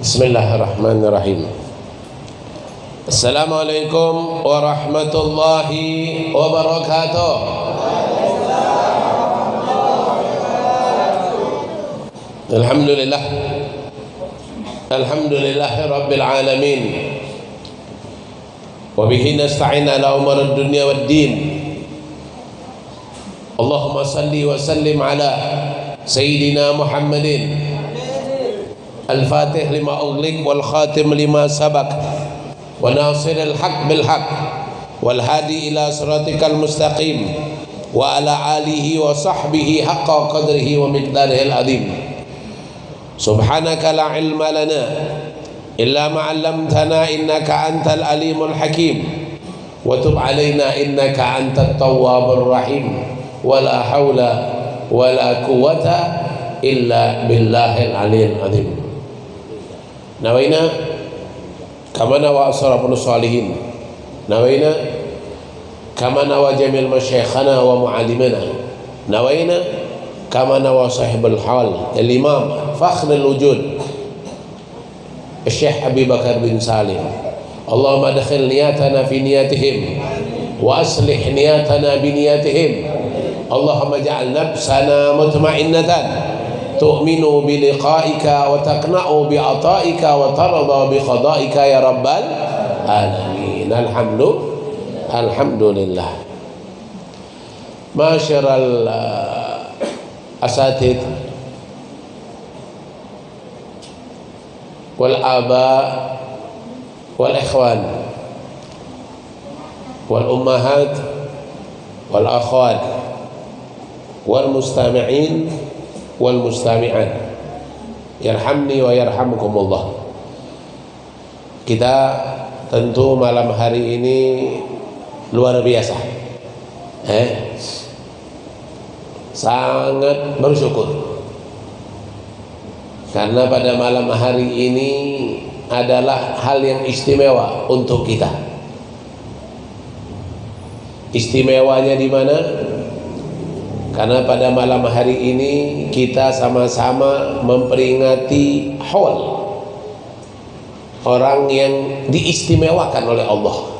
Bismillahirrahmanirrahim. Assalamualaikum warahmatullahi wabarakatuh. Alhamdulillah. Alhamdulillah Rabbil Alamin. Wabihi nasta'in ala umar dunia wad din. Allahumma salli wa sallim ala Sayyidina Muhammadin الفاتح لما أغلق والخاتم لما سبق وناصر الحق بالحق والهادي إلى صراطك المستقيم وعلى آله وصحبه حق قدره ومقداره العظيم. سبحانك لا علم لنا إلا ما علمتنا إنك أنت العليم الحكيم. وتب علينا إنك أنت التواب الرحيم. ولا حول ولا قوة إلا بالله العلي العظيم. nawaina kama nawa asrafun salihin. Nawaina kama nawa jamil masyaikhana wa muallimana nawaina kama nawa sahibul hal al imam fakhr al wujud Syekh Abi Bakar bin Salim. Allahumma adkhil niyatana fi niyatihim wa aslih niyatana bi niyatihim. Allahumma ja'al nafsana mutma'innatan. تؤمن بلقائك وتقنع بعطائك وترضى بقضائك يا رب العالمين. الحمد الحمد لله. معاشر الأساتذة والآباء والإخوان والأمهات والأخوات والمستمعين wal mustami'an. Yarhamni wa yarhamkumullah kita tentu malam hari ini luar biasa. Eh? Sangat bersyukur. Karena pada malam hari ini adalah hal yang istimewa untuk kita. Istimewanya di mana karena pada malam hari ini kita sama-sama memperingati haul orang yang diistimewakan oleh Allah.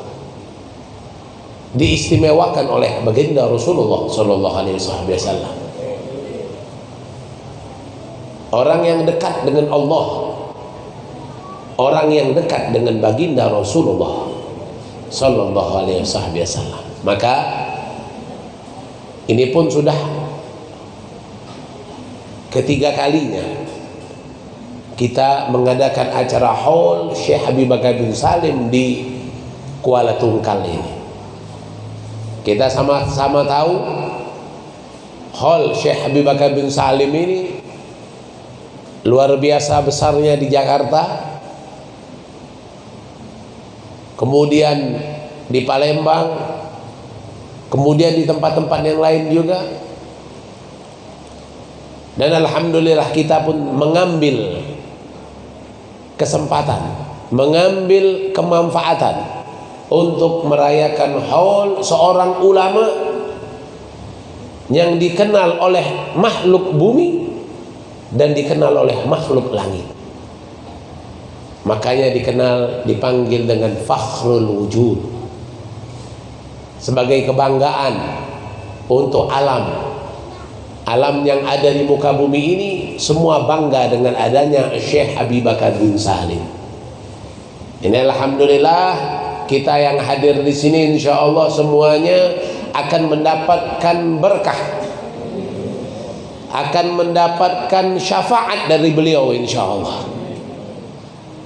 Diistimewakan oleh baginda Rasulullah Sallallahu Alaihi Wasallam. Orang yang dekat dengan Allah. Orang yang dekat dengan baginda Rasulullah Sallallahu Alaihi Wasallam. Maka ini pun sudah ketiga kalinya kita mengadakan acara haul Syekh Habib bin Salim di Kuala Tungkal ini. Kita sama-sama tahu haul Syekh Habib bin Salim ini luar biasa besarnya di Jakarta. Kemudian di Palembang kemudian di tempat-tempat yang lain juga. Dan Alhamdulillah kita pun mengambil kesempatan mengambil kemanfaatan untuk merayakan haul seorang ulama yang dikenal oleh makhluk bumi dan dikenal oleh makhluk langit. Makanya dikenal dipanggil dengan fakhrul wujud sebagai kebanggaan untuk alam. Alam yang ada di muka bumi ini semua bangga dengan adanya Syekh Habib Bakar bin Salim. Ini Alhamdulillah kita yang hadir di sini insya Allah semuanya akan mendapatkan berkah. Akan mendapatkan syafaat dari beliau insya Allah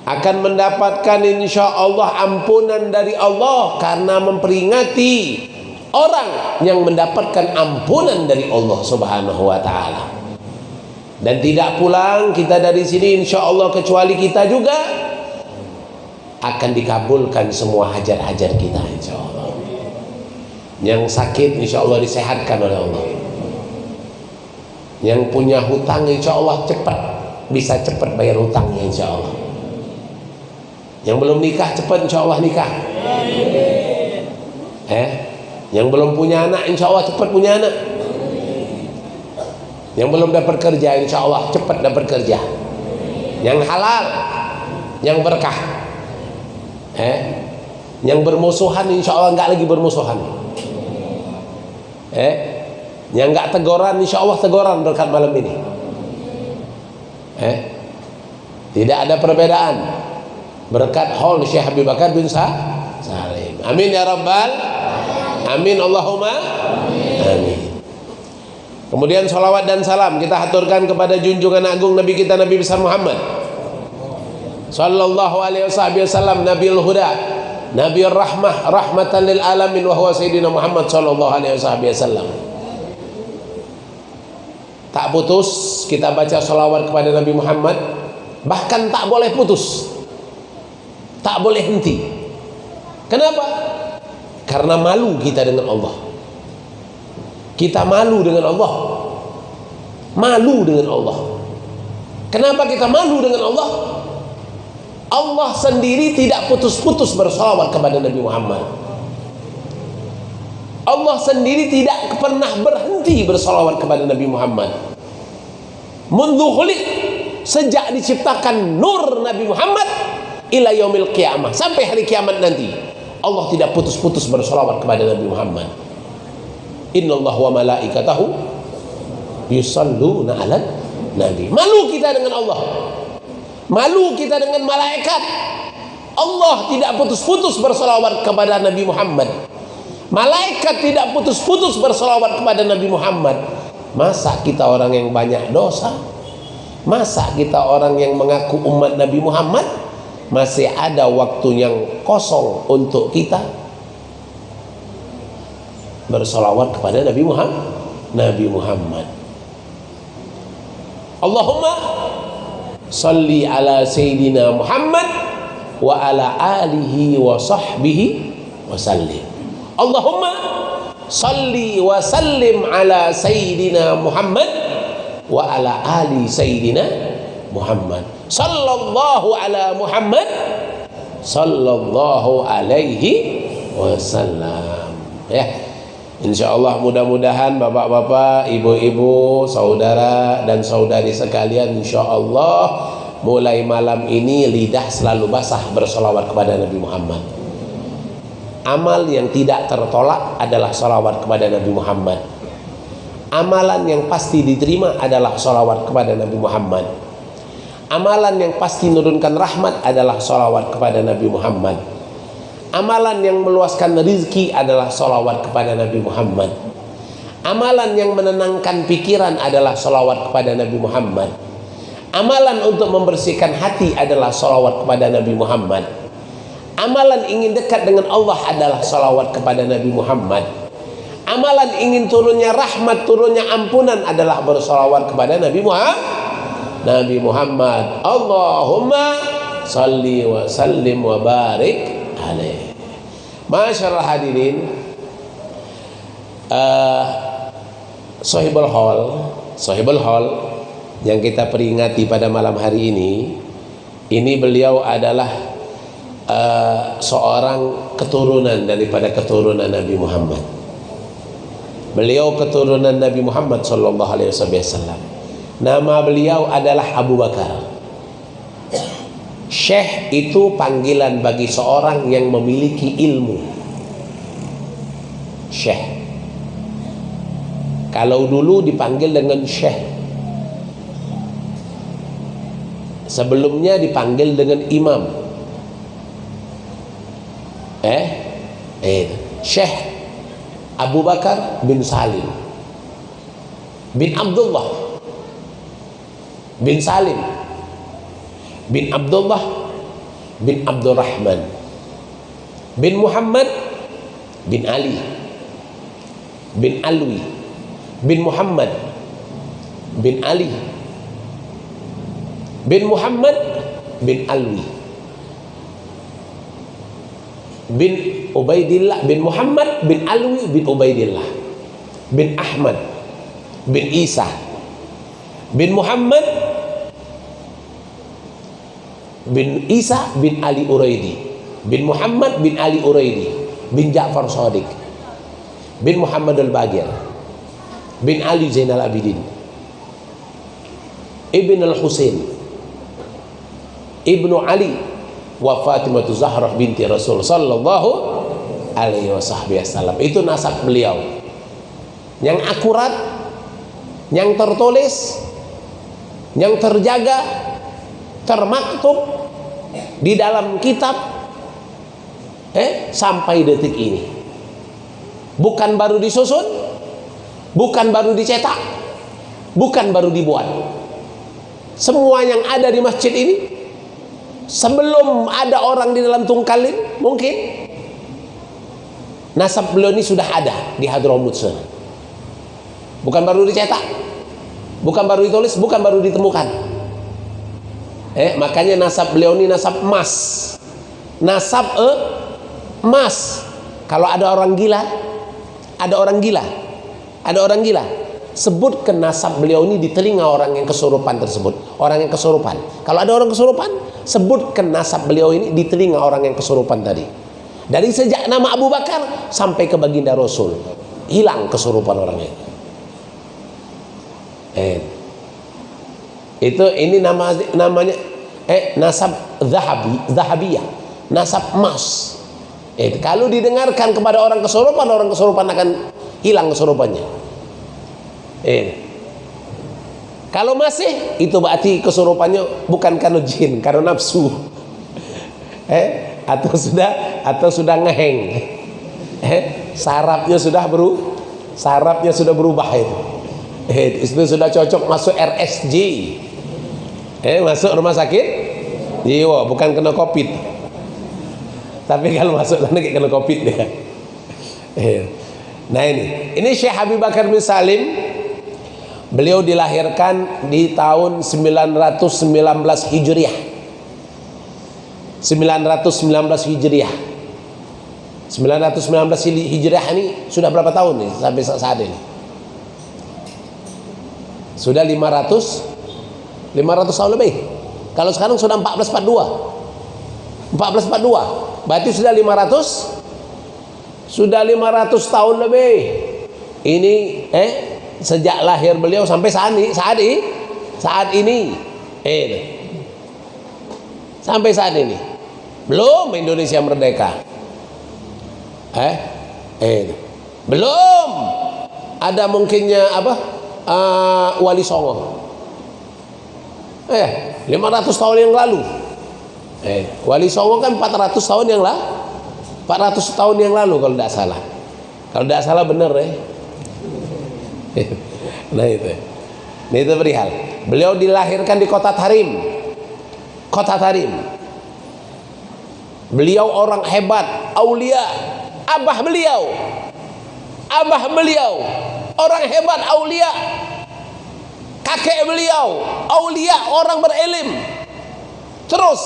akan mendapatkan insya Allah ampunan dari Allah karena memperingati orang yang mendapatkan ampunan dari Allah subhanahu wa ta'ala. Dan tidak pulang kita dari sini insya Allah kecuali kita juga akan dikabulkan semua hajar-hajar kita insya Allah yang sakit insya Allah disehatkan oleh Allah. Yang punya hutang insya Allah cepat bisa cepat bayar hutangnya insya Allah yang belum nikah cepat insya Allah nikah eh? Yang belum punya anak insya Allah cepat punya anak. Yang belum dapat kerja insya Allah cepat dapat kerja. Yang halal yang berkah. Eh? Yang bermusuhan insya Allah nggak lagi bermusuhan. Eh? Yang nggak teguran insya Allah teguran berkat malam ini. Eh? Tidak ada perbedaan berkat haul Syekh Habib Bakar bin Salim. Amin ya rabbal amin. Allahumma amin. Kemudian salawat dan salam kita haturkan kepada junjungan agung Nabi kita Nabi besar Muhammad. Sallallahu alaihi wasallam Nabiul Huda Nabi rahmah rahmatan lil alamin wa huwa sayyidina Muhammad sallallahu alaihi wasallam. Tak putus kita baca salawat kepada Nabi Muhammad, bahkan tak boleh putus. Tak boleh henti. Kenapa? Karena malu kita dengan Allah. Kita malu dengan Allah. Malu dengan Allah. Kenapa kita malu dengan Allah? Allah sendiri tidak putus-putus bersalawat kepada Nabi Muhammad Allah sendiri tidak pernah berhenti bersalawat kepada Nabi Muhammad mundu khuliq sejak diciptakan nur Nabi Muhammad ila yaumil qiyamah sampai hari kiamat nanti Allah tidak putus-putus bersalawat kepada Nabi Muhammad innallaha wa malaikatahu yusalluna ala nabi malu kita dengan Allah Malu kita dengan malaikat. Allah tidak putus-putus bersolawat kepada Nabi Muhammad. Malaikat tidak putus-putus bersolawat kepada Nabi Muhammad. Masa kita orang yang banyak dosa? Masa kita orang yang mengaku umat Nabi Muhammad? Masih ada waktu yang kosong untuk kita bersolawat kepada Nabi Muhammad. Nabi Muhammad. Allahumma salli ala sayyidina Muhammad wa ala alihi wa sahbihi wa sallim Allahumma salli wa sallim ala sayyidina Muhammad wa ala ali sayyidina Muhammad sallallahu ala Muhammad sallallahu alaihi wasallam. Ya. InsyaAllah mudah-mudahan bapak-bapak, ibu-ibu, saudara dan saudari sekalian InsyaAllah mulai malam ini lidah selalu basah bersolawat kepada Nabi Muhammad. Amal yang tidak tertolak adalah solawat kepada Nabi Muhammad. Amalan yang pasti diterima adalah solawat kepada Nabi Muhammad Amalan yang pasti menurunkan rahmat adalah solawat kepada Nabi Muhammad Amalan yang meluaskan rizki adalah salawat kepada Nabi Muhammad. Amalan yang menenangkan pikiran adalah salawat kepada Nabi Muhammad. Amalan untuk membersihkan hati adalah salawat kepada Nabi Muhammad. Amalan ingin dekat dengan Allah adalah salawat kepada Nabi Muhammad. Amalan ingin turunnya rahmat, turunnya ampunan adalah bersalawat kepada Nabi Muhammad. Nabi Muhammad. Allahumma salli wa sallim wa barik alaih. Masyaallah hadirin uh, Sohibul Hall Sohibul Hall yang kita peringati pada malam hari ini ini beliau adalah uh, seorang keturunan daripada keturunan Nabi Muhammad beliau keturunan Nabi Muhammad sallallahu alaihi wasallam nama beliau adalah Abu Bakar Syekh itu panggilan bagi seorang yang memiliki ilmu. Syekh. Kalau dulu dipanggil dengan Syekh. Sebelumnya dipanggil dengan imam. Eh? Eh, Syekh Abu Bakar bin Salim bin Abdullah bin Salim bin Abdullah bin Abdurrahman bin Muhammad bin Ali bin Alwi bin Muhammad bin Ali bin Muhammad bin Alwi bin Ubaidillah bin Muhammad bin Alwi bin Ubaidillah bin Ahmad bin Isa bin Muhammad bin Isa bin Ali Uraidi bin Muhammad bin Ali Uraidi bin Ja'far Sadiq bin Muhammad Al-Bagir bin Ali Zainal Abidin Ibn Al-Husain ibnu Ali wa Fatimah Zahrah binti Rasul sallallahu alaihi wasallam. Itu nasab beliau. Yang akurat yang tertulis yang terjaga termaktub di dalam kitab eh sampai detik ini. Bukan baru disusun bukan baru dicetak bukan baru dibuat. Semua yang ada di masjid ini sebelum ada orang di dalam tungkalin mungkin nasab beliau ini sudah ada di Hadramut bukan baru dicetak bukan baru ditulis bukan baru ditemukan eh makanya nasab beliau ini nasab emas. Nasab eh, emas. Kalau ada orang gila ada orang gila ada orang gila sebutkan nasab beliau ini di telinga orang yang kesurupan tersebut. Orang yang kesurupan. Kalau ada orang kesurupan sebutkan nasab beliau ini di telinga orang yang kesurupan tadi. Dari sejak nama Abu Bakar sampai ke baginda Rasul hilang kesurupan orangnya. Eh itu ini nama namanya eh nasab zahabi zahabiyah nasab emas eh kalau didengarkan kepada orang kesurupan orang kesurupan akan hilang kesurupannya Eh. Kalau masih itu berarti kesurupannya bukan karena jin, karena nafsu. Eh, atau sudah atau sudah ngeheng. Eh, sarapnya sudah beru sarapnya sudah berubah itu. Eh, itu sudah cocok masuk RSJ. Eh, masuk rumah sakit jiwa, bukan kena Covid. Tapi kalau masuk sana kena Covid dia. Eh. Nah ini, ini Syekh Habib Bakar bin Salim Beliau dilahirkan di tahun 919 Hijriah. 919 Hijriah. 919 Hijriah ini sudah berapa tahun nih sampai saat ini? Sudah 500 500 tahun lebih. Kalau sekarang sudah 1442. 1442. Berarti sudah 500 sudah 500 tahun lebih. Ini eh sejak lahir beliau sampai saat ini saat ini saat ini. Eh sampai saat ini. Belum Indonesia merdeka. Eh eh belum. Ada mungkinnya apa? Uh, wali songo eh 500 tahun yang lalu. Eh wali songo kan 400 tahun yang lah 400 tahun yang lalu kalau tidak salah. Kalau tidak salah benar eh. Nah itu. Nah itu perihal. Beliau dilahirkan di kota Tarim. Kota Tarim. Beliau orang hebat aulia abah beliau. Abah beliau orang hebat aulia kakek beliau aulia orang berilm terus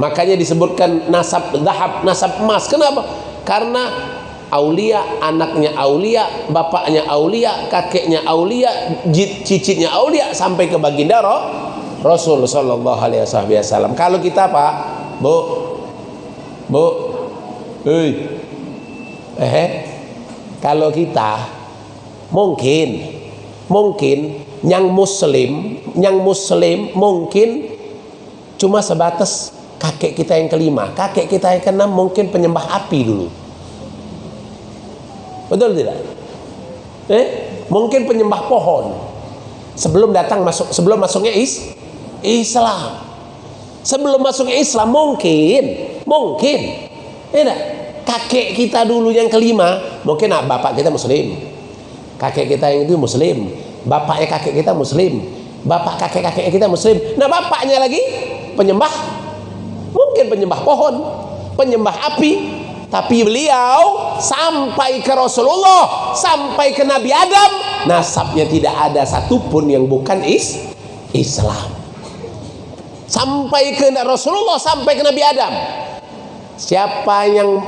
makanya disebutkan nasab dahab nasab emas kenapa karena aulia, anaknya aulia, bapaknya aulia, kakeknya aulia, cicitnya aulia sampai ke baginda Rasul sallallahu alaihi wasallam. Kalau kita Pak, Bu. Bu. Hei. Eh, kalau kita mungkin mungkin yang muslim, yang muslim mungkin cuma sebatas kakek kita yang kelima, kakek kita yang keenam mungkin penyembah api dulu. Betul tidak? Eh, mungkin penyembah pohon sebelum datang masuk sebelum masuknya is Islam. Sebelum masuknya Islam mungkin, mungkin. Tidak. Kakek kita dulu yang kelima, mungkin ah, bapak kita muslim. Kakek kita yang itu muslim. Bapaknya kakek kita muslim. Bapak kakek-kakek kita muslim. Nah, bapaknya lagi penyembah mungkin penyembah pohon, penyembah api, tapi beliau sampai ke Rasulullah, sampai ke Nabi Adam, nasabnya tidak ada satupun yang bukan is Islam. Sampai ke Rasulullah, sampai ke Nabi Adam. Siapa yang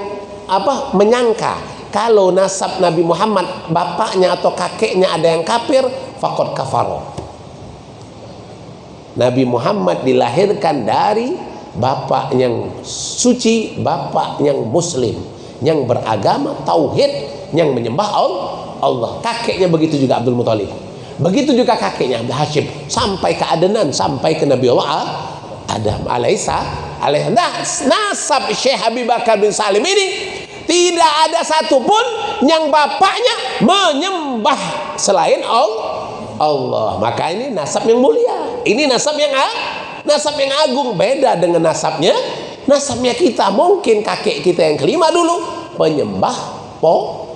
apa menyangka kalau nasab Nabi Muhammad bapaknya atau kakeknya ada yang kafir, fakot kafaro. Nabi Muhammad dilahirkan dari bapak yang suci, bapak yang muslim, yang beragama tauhid, yang menyembah Allah. Kakeknya begitu juga Abdul Muthalib. Begitu juga kakeknya Abdul Hashim sampai ke Adenan, sampai ke Nabi Allah Adam alaisa nas, nasab Syekh Habib Bakar bin Salim ini tidak ada satupun yang bapaknya menyembah selain Allah. Maka ini nasab yang mulia. Ini nasab yang nasab yang agung beda dengan nasabnya nasabnya kita mungkin kakek kita yang kelima dulu penyembah po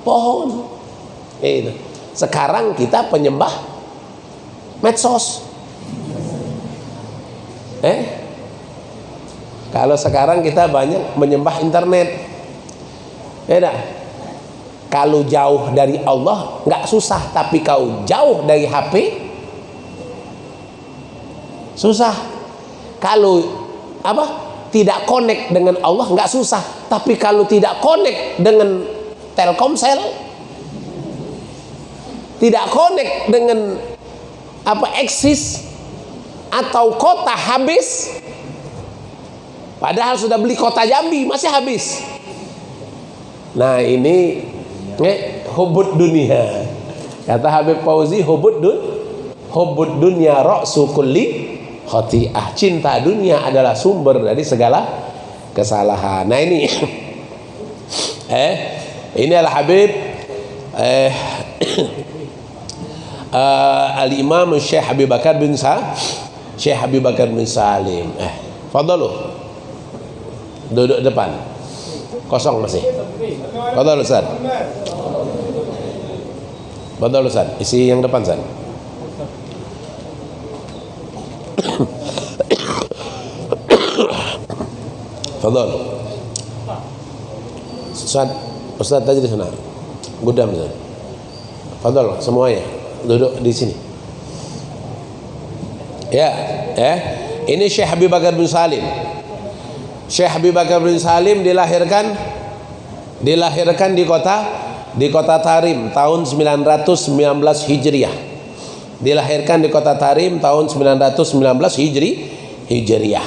pohon. Itu. Sekarang kita penyembah medsos. Eh? Kalau sekarang kita banyak menyembah internet. Beda. Kalau jauh dari Allah nggak susah, tapi kau jauh dari HP susah. Kalau apa? Tidak connect dengan Allah nggak susah, tapi kalau tidak connect dengan Telkomsel tidak connect dengan apa eksis atau kota habis padahal sudah beli kota Jambi masih habis nah ini eh, hubud dunia. Kata Habib Fauzi hubud dun hubud dunia ra'su kulli khati'ah. Cinta dunia adalah sumber dari segala kesalahan. Nah ini eh ini adalah Habib eh uh, Al-Imam Syekh Habib Bakar bin Sa Syekh Habib Bakar bin Salim. Eh fadalu duduk depan. Kosong masih fadalu Ustaz fadalu Ustaz isi yang depan Ustaz fadal Ustaz Ustaz tadi di sana. Gudam Ustaz fadal semuanya. Duduk di sini. Ya ya. Ini Syekh Habib Bakar bin Salim. Syekh Habib Bakar bin Salim dilahirkan dilahirkan di kota di kota Tarim tahun 919 Hijriah dilahirkan di kota Tarim tahun 919 Hijri Hijriah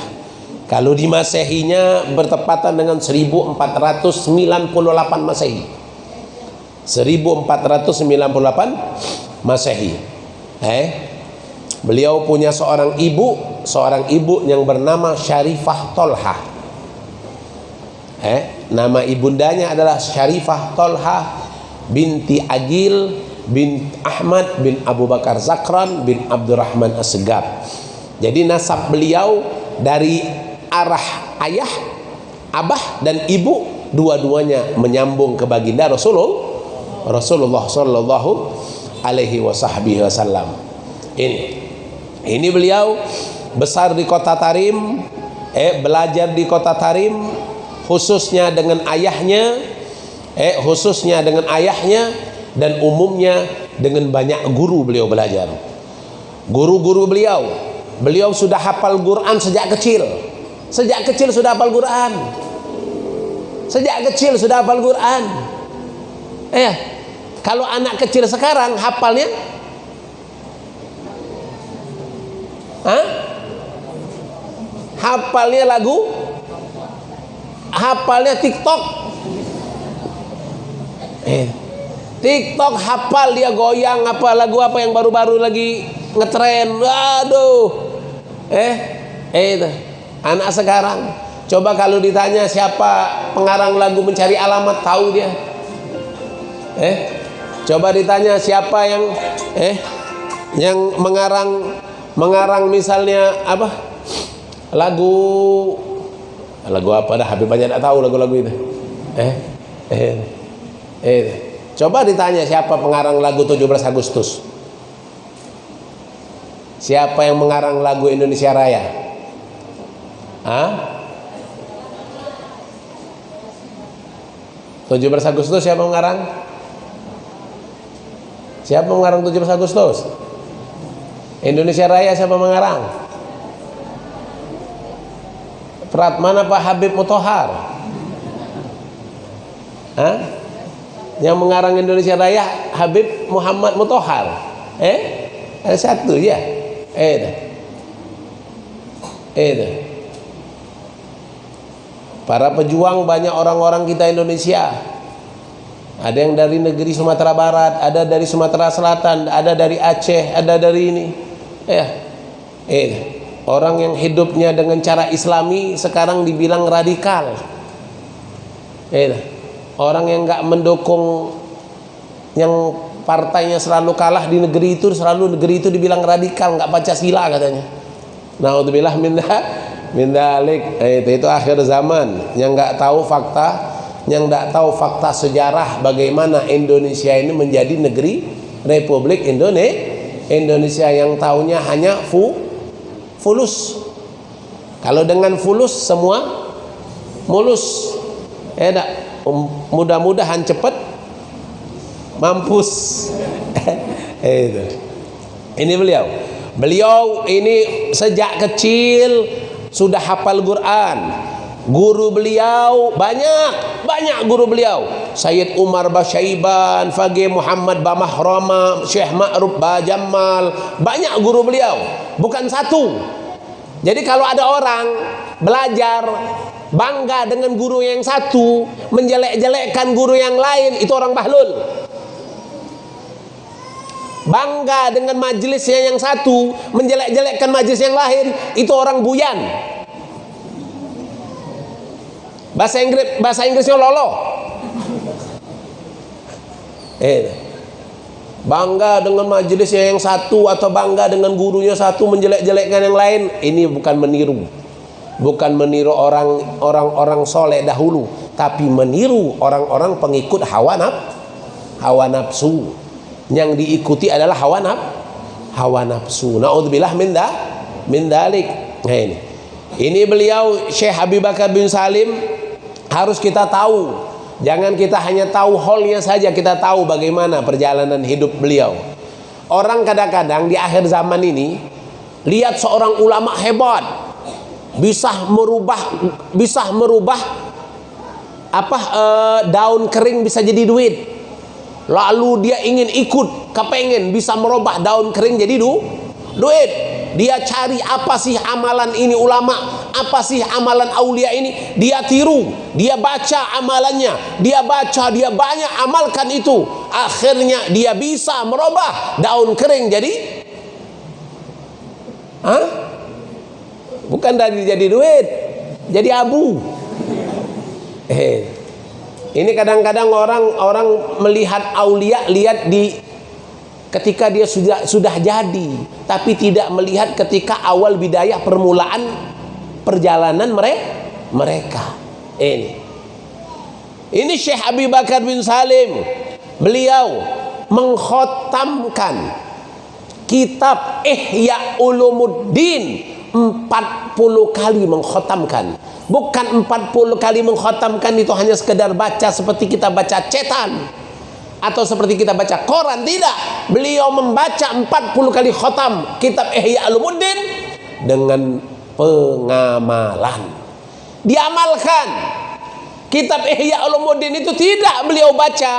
kalau di Masehinya bertepatan dengan 1498 Masehi 1498 Masehi. Eh, beliau punya seorang ibu, seorang ibu yang bernama Syarifah Tolha. Eh, nama ibundanya adalah Syarifah Tolha binti Agil bin Ahmad bin Abu Bakar Zakran bin Abdurrahman Asgab. Jadi nasab beliau dari arah ayah, abah dan ibu dua-duanya menyambung ke baginda Rasulullah Rasulullah sallallahu alaihi wasallam ini ini beliau besar di kota Tarim eh belajar di kota Tarim khususnya dengan ayahnya eh khususnya dengan ayahnya dan umumnya dengan banyak guru beliau belajar. Guru-guru beliau beliau sudah hafal Quran sejak kecil. Sejak kecil sudah hafal Quran. Sejak kecil sudah hafal Quran. Eh kalau anak kecil sekarang hafalnya? Hah? Hafalnya lagu Hafalnya TikTok eh. TikTok hafal dia goyang apa lagu apa yang baru-baru lagi ngetren waduh eh eh itu anak sekarang coba kalau ditanya siapa pengarang lagu mencari alamat tahu dia eh Coba ditanya siapa yang eh yang mengarang mengarang misalnya apa? Lagu lagu apa dah Habib banyak tak tahu lagu-lagu itu. Eh eh eh coba ditanya siapa pengarang lagu 17 Agustus? Siapa yang mengarang lagu Indonesia Raya? Hah? 17 Agustus siapa mengarang? Siapa mengarang 17 Agustus? Indonesia Raya siapa mengarang? Prat mana Pak Habib Mutohar? Hah? Yang mengarang Indonesia Raya Habib Muhammad Mutohar. Eh? Ada satu ya. Eh. Eh. Para pejuang banyak orang-orang kita Indonesia ada yang dari negeri Sumatera Barat, ada dari Sumatera Selatan, ada dari Aceh, ada dari ini. Ya. Eh. Orang yang hidupnya dengan cara islami sekarang dibilang radikal. Eh, orang yang nggak mendukung yang partainya selalu kalah di negeri itu selalu negeri itu dibilang radikal nggak sila katanya. Untuk bilang minda minda alik eh, itu, itu akhir zaman. Yang nggak tahu fakta yang nggak tahu fakta sejarah bagaimana Indonesia ini menjadi negeri Republik Indonesia Indonesia yang tahunya hanya fu fulus. Kalau dengan fulus semua mulus. Eh um, mudah-mudahan cepat. Mampus. Eh, itu. Ini beliau. Beliau ini sejak kecil sudah hafal Quran guru beliau banyak banyak guru beliau. Sayyid Umar Basyaiban Fagih Muhammad Bamahrama Syekh Ma'ruf Bajamal banyak guru beliau. Bukan satu. Jadi kalau ada orang belajar bangga dengan guru yang satu menjelek-jelekkan guru yang lain itu orang bahlul. Bangga dengan majelisnya yang satu menjelek-jelekkan majelis yang lain itu orang buyan bahasa Inggris bahasa Inggrisnya lolo. Eh bangga dengan majelisnya yang satu atau bangga dengan gurunya satu menjelek-jelekkan yang lain ini bukan meniru. Bukan meniru orang orang-orang soleh dahulu tapi meniru orang-orang pengikut hawa naf hawa nafsu. Yang diikuti adalah hawa naf hawa nafsu. Naudzubillah min da min dalik nah ini. Ini beliau Syekh Habib Bakar bin Salim harus kita tahu. Jangan kita hanya tahu holnya saja kita tahu bagaimana perjalanan hidup beliau. Orang kadang-kadang di akhir zaman ini lihat seorang ulama hebat. Bisa merubah bisa merubah apa uh, daun kering bisa jadi duit. Lalu dia ingin ikut kepengen bisa merubah daun kering jadi du duit dia cari apa sih amalan ini ulama apa sih amalan aulia ini? Dia tiru dia baca amalannya dia baca dia banyak amalkan itu. Akhirnya dia bisa merubah daun kering jadi Hah? bukan dari jadi duit jadi abu. Eh ini kadang-kadang orang orang melihat aulia lihat di ketika dia sudah sudah jadi, tapi tidak melihat ketika awal bidayah permulaan perjalanan mereka mereka. Ini. Ini Syekh Abi Bakar bin Salim. Beliau mengkhotamkan kitab Ihya Ulumuddin 40 kali mengkhotamkan bukan 40 kali mengkhatamkan itu hanya sekedar baca seperti kita baca cetan atau seperti kita baca koran tidak beliau membaca 40 kali khatam kitab Ihya Ulumuddin dengan pengamalan diamalkan kitab Ihya Ulumuddin itu tidak beliau baca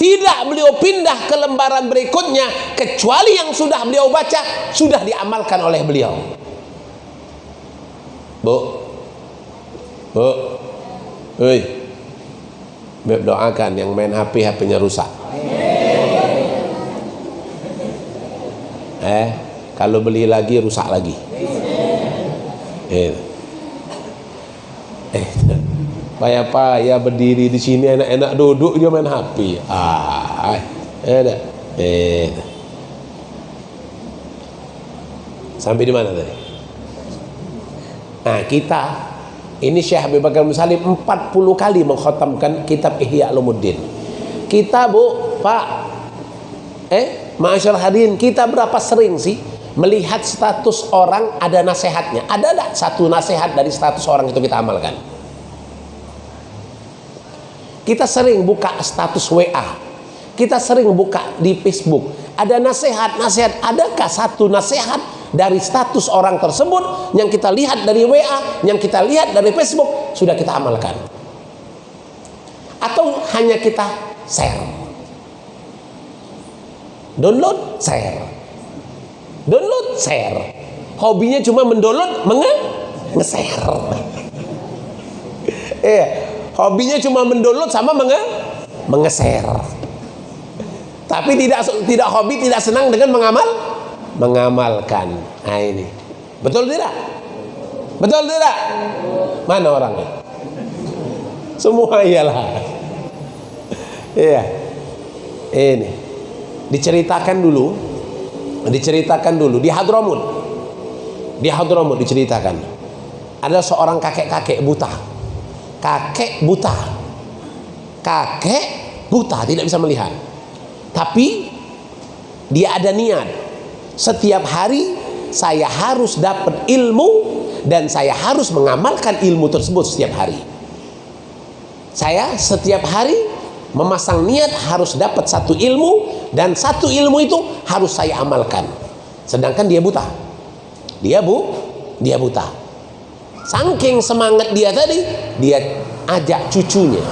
tidak beliau pindah ke lembaran berikutnya kecuali yang sudah beliau baca sudah diamalkan oleh beliau Bu Bu. Hei. Beb doakan yang main HP HP-nya rusak. Eh, kalau beli lagi rusak lagi. Eh. Eh. Payah payah berdiri di sini enak-enak duduk dia main HP. Ah, eh, eh. Sampai di mana tadi? Nah, kita ini Syekh Habib Bakar Musalim 40 kali mengkhatamkan kitab Ihya Ulumuddin. Kita Bu, Pak, eh, Masyarakat hadirin, kita berapa sering sih melihat status orang ada nasihatnya? Ada tak satu nasihat dari status orang itu kita amalkan? Kita sering buka status WA. Kita sering buka di Facebook. Ada nasihat, nasihat. Adakah satu nasihat dari status orang tersebut yang kita lihat dari WA, yang kita lihat dari Facebook sudah kita amalkan. Atau hanya kita share. Download, share. Download, share. Hobinya cuma mendownload, menge nge-share. Iya, hobinya cuma mendownload sama menge menge-share. Tapi tidak tidak hobi, tidak senang dengan mengamal mengamalkan. Nah ini. Betul tidak? Betul tidak? Mana orangnya? Semua iyalah. Iya. Ini diceritakan dulu, diceritakan dulu di Hadramut. Di Hadramut diceritakan. Ada seorang kakek-kakek buta. Kakek buta. Kakek buta tidak bisa melihat. Tapi dia ada niat. Setiap hari saya harus dapat ilmu dan saya harus mengamalkan ilmu tersebut setiap hari. Saya setiap hari memasang niat harus dapat satu ilmu dan satu ilmu itu harus saya amalkan. Sedangkan dia buta. Dia bu, dia buta. Saking semangat dia tadi, dia ajak cucunya.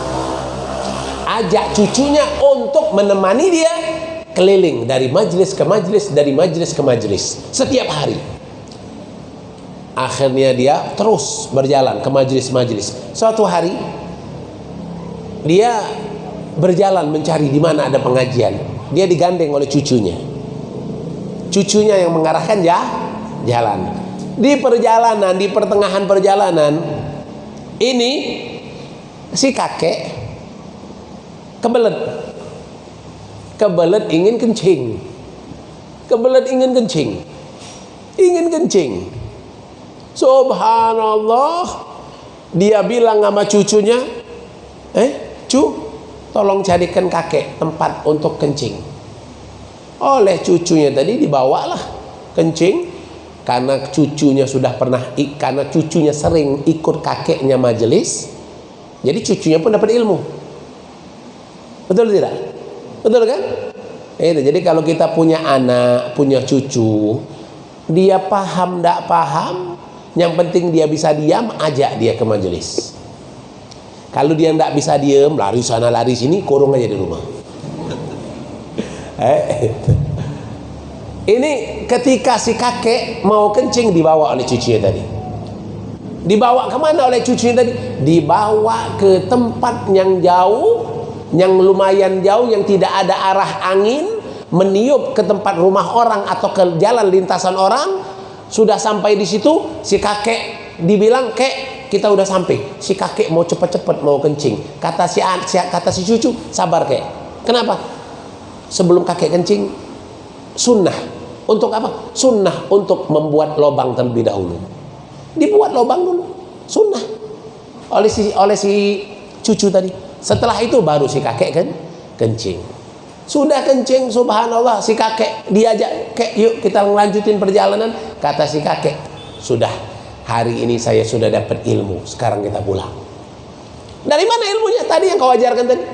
Ajak cucunya untuk menemani dia keliling dari majelis ke majelis, dari majelis ke majelis setiap hari. Akhirnya dia terus berjalan ke majelis-majelis. Suatu hari dia berjalan mencari di mana ada pengajian. Dia digandeng oleh cucunya. Cucunya yang mengarahkan ya jalan. Di perjalanan, di pertengahan perjalanan ini si kakek kebelet kebelet ingin kencing kebelet ingin kencing ingin kencing subhanallah dia bilang sama cucunya eh cu tolong carikan kakek tempat untuk kencing oleh cucunya tadi dibawalah kencing karena cucunya sudah pernah karena cucunya sering ikut kakeknya majelis jadi cucunya pun dapat ilmu betul tidak Betul kan? Itu. Jadi kalau kita punya anak, punya cucu, dia paham tidak paham, yang penting dia bisa diam, ajak dia ke majelis. Kalau dia tidak bisa diam, lari sana lari sini, kurung aja di rumah. Eh, Ini ketika si kakek mau kencing dibawa oleh cucunya tadi. Dibawa ke mana oleh cucunya tadi? Dibawa ke tempat yang jauh yang lumayan jauh yang tidak ada arah angin meniup ke tempat rumah orang atau ke jalan lintasan orang sudah sampai di situ si kakek dibilang kek kita udah sampai. Si kakek mau cepat-cepat mau kencing. Kata si kata si cucu sabar kek. Kenapa? Sebelum kakek kencing sunnah. Untuk apa? Sunnah untuk membuat lobang terlebih dahulu. Dibuat lobang dulu. Sunnah. Oleh si oleh si cucu tadi. Setelah itu baru si kakek kan kencing. Sudah kencing subhanallah. Si kakek diajak, "Kek, yuk kita lanjutin perjalanan." Kata si kakek, "Sudah. Hari ini saya sudah dapat ilmu. Sekarang kita pulang." Dari mana ilmunya? Tadi yang kau ajarkan tadi.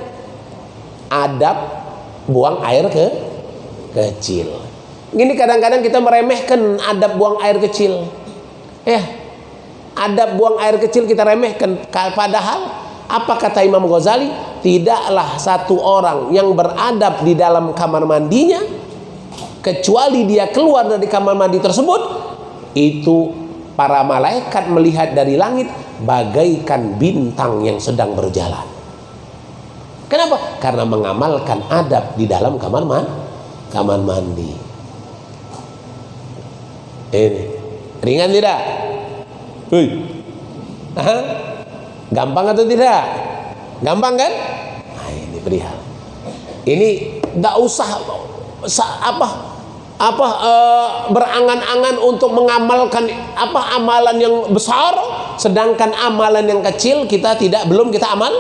Adab buang air ke kecil. Gini kadang-kadang kita meremehkan adab buang air kecil. Eh, adab buang air kecil kita remehkan padahal apa kata Imam Ghazali? Tidaklah satu orang yang beradab di dalam kamar mandinya kecuali dia keluar dari kamar mandi tersebut itu para malaikat melihat dari langit bagaikan bintang yang sedang berjalan. Kenapa? Karena mengamalkan adab di dalam kamar mandi. Kamar mandi. Ini ringan tidak? Hei. Aha. Gampang atau tidak? Gampang kan? Nah, ini perihal. Ini tidak usah apa apa uh, berangan-angan untuk mengamalkan apa amalan yang besar sedangkan amalan yang kecil kita tidak belum kita amal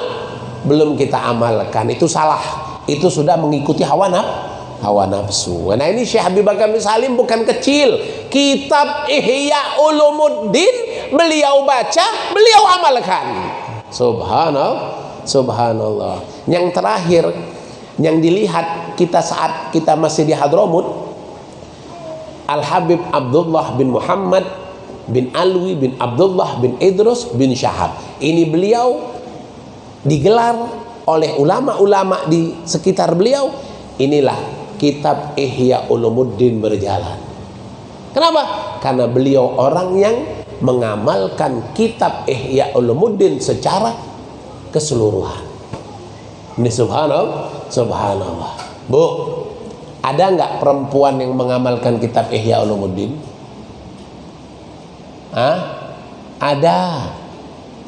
belum kita amalkan itu salah itu sudah mengikuti hawa nafsu hawa nafsu. Nah ini Syekh Habib Bakar Salim bukan kecil. Kitab Ihya Ulumuddin beliau baca, beliau amalkan. Subhanallah, subhanallah. Yang terakhir yang dilihat kita saat kita masih di Hadramut Al Habib Abdullah bin Muhammad bin Alwi bin Abdullah bin Idrus bin Syahab. Ini beliau digelar oleh ulama-ulama di sekitar beliau. Inilah kitab Ihya Ulumuddin berjalan. Kenapa? Karena beliau orang yang mengamalkan kitab Ihya Ulumuddin secara keseluruhan. Ini subhanallah, subhanallah. Bu, ada nggak perempuan yang mengamalkan kitab Ihya Ulumuddin? Hah? ada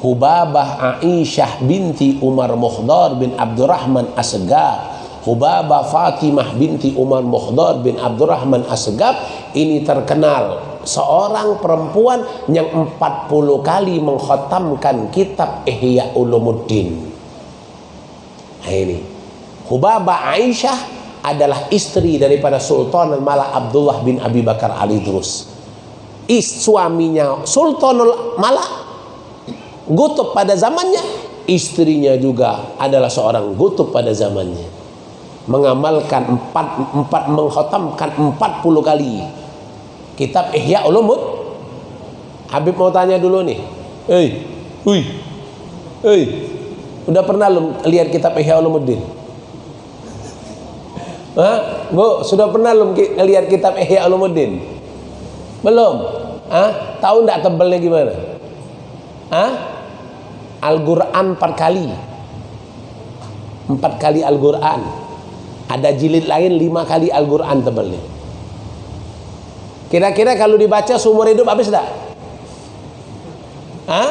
Hubabah Aisyah binti Umar Mukhdar bin Abdurrahman Asgab Hubabah Fatimah binti Umar Mukhdar bin Abdurrahman Asgab ini terkenal seorang perempuan yang 40 kali mengkhatamkan kitab Ihya Ulumuddin nah ini Hubabah Aisyah adalah istri daripada Sultan Al-Mala Abdullah bin Abi Bakar Ali Drus. Is suaminya Sultanul Malak Gutub pada zamannya istrinya juga adalah seorang Gutub pada zamannya. Mengamalkan empat, empat mengkhatamkan empat puluh kali. Kitab Ihya Ulumud. Habib mau tanya dulu nih. Hei, hui, hei, udah pernah lihat kitab Ihya Ulumuddin? Hah? Bu, sudah pernah lu lihat kitab Ihya Ulumuddin? Belum? Hah? Tahu enggak tebelnya gimana? Hah? Al-Quran empat kali Empat kali Al-Quran Ada jilid lain lima kali Al-Quran tebelnya Kira-kira kalau dibaca seumur hidup habis enggak? Hah?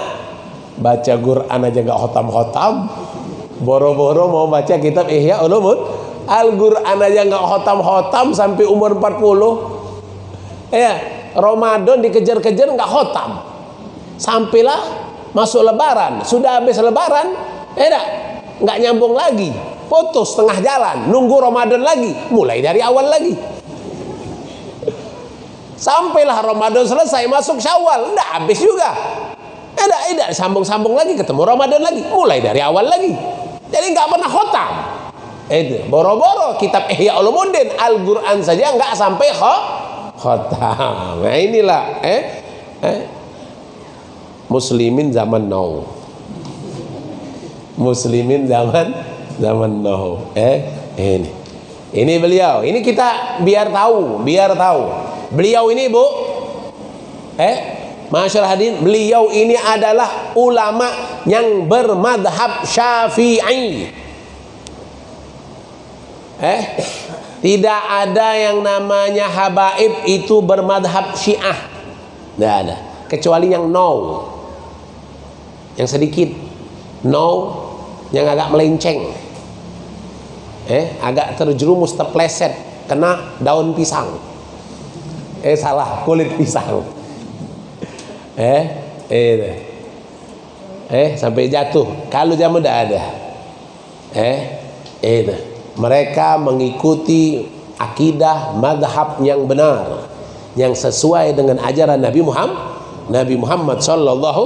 Baca Quran aja enggak khotam-khotam Boro-boro mau baca kitab Ihya Ulumud Al-Quran aja enggak khotam-khotam sampai umur 40 Ya Ramadan dikejar-kejar nggak khotam. Sampailah masuk lebaran. Sudah habis lebaran eh nggak? Nyambung lagi. Putus tengah jalan nunggu Ramadan lagi. Mulai dari awal lagi. Sampailah Ramadan selesai masuk Syawal nggak habis juga. Eh tidak sambung-sambung lagi ketemu Ramadan lagi. Mulai dari awal lagi. Jadi nggak pernah khotam itu boro-boro kitab Ihya Ulumuddin Al-Quran saja nggak sampai khatam. Nah inilah eh, eh muslimin zaman now. Muslimin zaman zaman now. Eh ini. Ini beliau. Ini kita biar tahu, biar tahu. Beliau ini, Bu. Eh, Masyarakat hadirin, beliau ini adalah ulama yang bermadhab Syafi'i. Eh, tidak ada yang namanya habaib itu bermadhab syiah. Tidak ada. Kecuali yang no. Yang sedikit. No. Yang agak melenceng. Eh, agak terjerumus terpleset. Kena daun pisang. Eh, salah. Kulit pisang. Eh, eh, eh, sampai jatuh. Kalau jamu tidak ada. Eh, eh, mereka mengikuti akidah madhab yang benar yang sesuai dengan ajaran Nabi Muhammad Nabi Muhammad sallallahu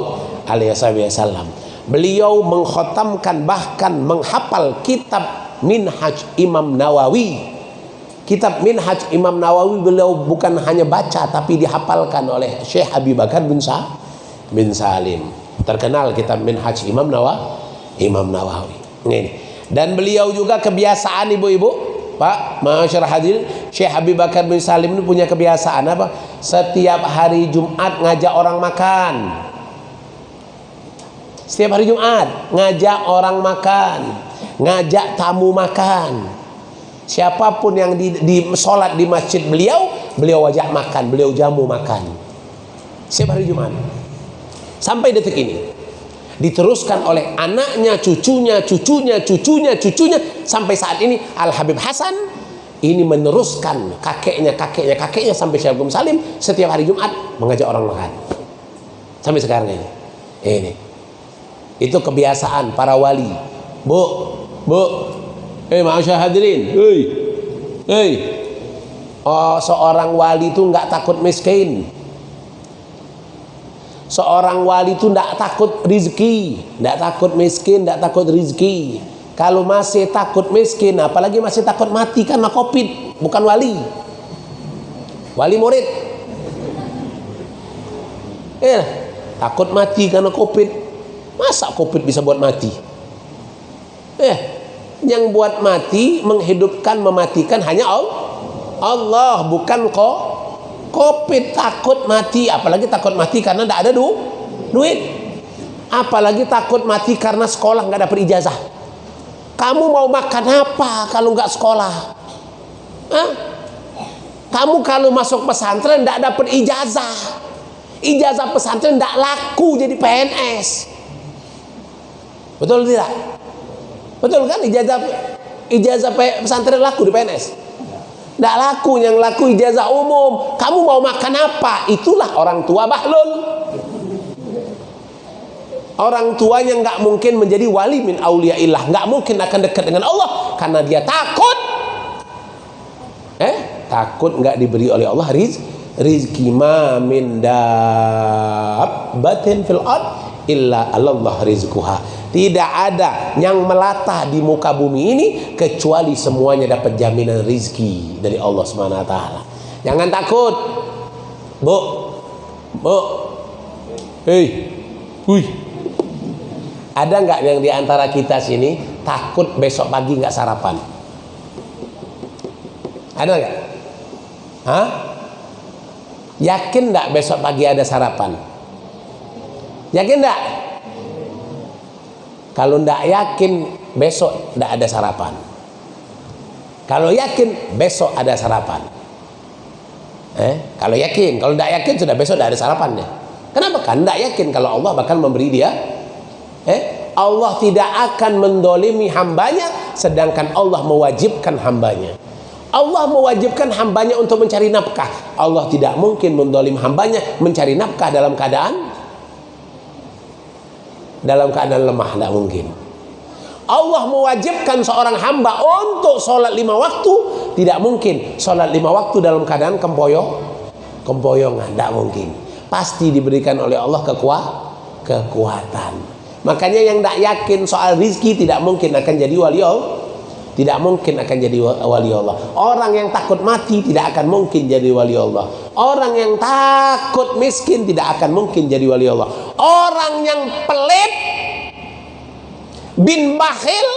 alaihi wasallam. Beliau mengkhatamkan bahkan menghafal kitab Minhaj Imam Nawawi. Kitab Minhaj Imam Nawawi beliau bukan hanya baca tapi dihafalkan oleh Syekh Abi Bakar bin Sa bin Salim. Terkenal kitab Minhaj Imam Nawawi Imam Nawawi. Ini dan beliau juga kebiasaan ibu-ibu. Pak Masyarakat hadir. Syekh Habib Bakar bin Salim ini punya kebiasaan apa? Setiap hari Jumat ngajak orang makan. Setiap hari Jumat ngajak orang makan. Ngajak tamu makan. Siapa pun yang di, di sholat di masjid beliau beliau wajah makan beliau jamu makan. Setiap hari Jumat. Sampai detik ini diteruskan oleh anaknya, cucunya, cucunya, cucunya, cucunya sampai saat ini Al Habib Hasan ini meneruskan kakeknya, kakeknya, kakeknya sampai Syekh Salim setiap hari Jumat mengajak orang makan. Sampai sekarang ini. Ini. Itu kebiasaan para wali. Bu, Bu. Eh, hey, hadirin. Hei. Hei. Oh, seorang wali itu nggak takut miskin seorang wali itu tidak takut rizki tidak takut miskin tidak takut rizki. Kalau masih takut miskin apalagi masih takut mati karena covid bukan wali. Wali murid. Eh takut mati karena covid. Masa covid bisa buat mati? Eh yang buat mati menghidupkan mematikan hanya Allah Allah bukan kok Covid takut mati, apalagi takut mati karena tidak ada du duit. Apalagi takut mati karena sekolah nggak dapat ijazah. Kamu mau makan apa kalau nggak sekolah? Hah? Kamu kalau masuk pesantren tidak dapat ijazah. ijazah pesantren tidak laku jadi PNS betul tidak betul kan ijazah ijazah pesantren laku di PNS tidak laku yang laku ijazah umum. Kamu mau makan apa? Itulah orang tua bahlul. Orang tuanya nggak mungkin menjadi wali min auliaillah nggak mungkin akan dekat dengan Allah karena dia takut. Eh? Takut nggak diberi oleh Allah riz rizki ma min dabbatin fil ard illa Allah rizquha tidak ada yang melata di muka bumi ini kecuali semuanya dapat jaminan rizki dari Allah Subhanahu wa taala jangan takut Bu Bu Hei Wih ada nggak yang di antara kita sini takut besok pagi nggak sarapan? Ada nggak? Hah? Yakin nggak besok pagi ada sarapan? Yakin nggak? Kalau nggak yakin besok nggak ada sarapan. Kalau yakin besok ada sarapan. Eh, kalau yakin, kalau tidak yakin sudah besok tidak ada sarapan deh. Kenapa? Kan tidak yakin kalau Allah bakal memberi dia eh, Allah tidak akan mendolimi hambanya sedangkan Allah mewajibkan hambanya Allah mewajibkan hambanya untuk mencari nafkah Allah tidak mungkin mendolim hambanya mencari nafkah dalam keadaan dalam keadaan lemah tidak mungkin Allah mewajibkan seorang hamba untuk sholat lima waktu tidak mungkin sholat lima waktu dalam keadaan kempoyong kempoyongan tidak mungkin pasti diberikan oleh Allah kekuat kekuatan Makanya yang tidak yakin soal rizki tidak mungkin akan jadi wali Allah. Tidak mungkin akan jadi wali Allah. Orang yang takut mati tidak akan mungkin jadi wali Allah. Orang yang takut miskin tidak akan mungkin jadi wali Allah. Orang yang pelit bin bakhil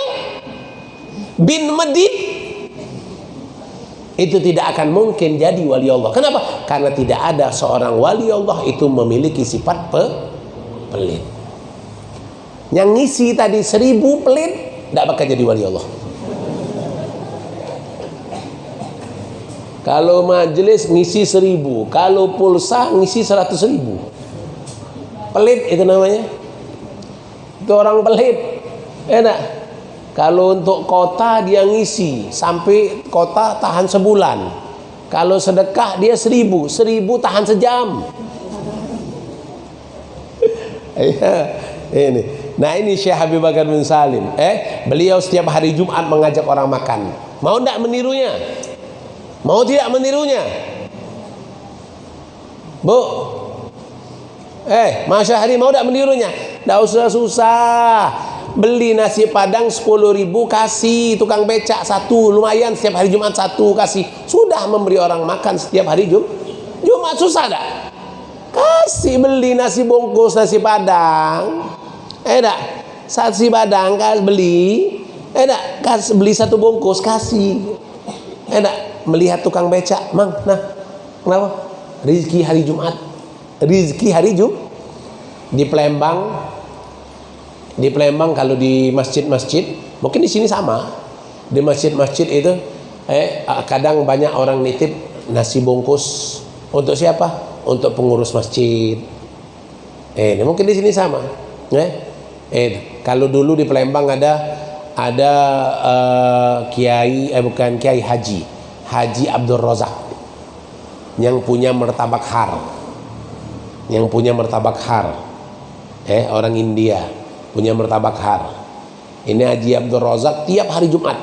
bin medit itu tidak akan mungkin jadi wali Allah. Kenapa? Karena tidak ada seorang wali Allah itu memiliki sifat pe pelit. Yang ngisi tadi seribu pelit Tidak bakal jadi wali Allah Kalau majelis ngisi seribu Kalau pulsa ngisi seratus ribu Pelit itu namanya Itu orang pelit Enak Kalau untuk kota dia ngisi Sampai kota tahan sebulan Kalau sedekah dia seribu Seribu tahan sejam Iya Ini Nah ini Syekh Habib Bakar bin Salim. Eh, beliau setiap hari Jumat mengajak orang makan. Mau tidak menirunya? Mau tidak menirunya? Bu, eh, Masya Hari mau tidak menirunya? Tidak usah susah. Beli nasi padang 10 ribu kasih. Tukang becak satu lumayan. Setiap hari Jumat satu kasih. Sudah memberi orang makan setiap hari Jum Jumat susah tak? Kasih beli nasi bungkus nasi padang. Eh dak saksi badang kas beli. Eh dak kas beli satu bungkus kasih. Eh dak melihat tukang becak. Mang nah. Kenapa? Rizki hari Jumat rizki hari Jum di Palembang di Palembang kalau di masjid-masjid mungkin di sini sama. Di masjid-masjid itu eh kadang banyak orang nitip nasi bungkus. Untuk siapa? Untuk pengurus masjid. Eh mungkin di sini sama eh. Eh, kalau dulu di Palembang ada ada uh, kiai eh bukan kiai haji, Haji Abdul Rozak yang punya mertabak har. Yang punya mertabak har. Eh, orang India punya mertabak har. Ini Haji Abdul Rozak tiap hari Jumat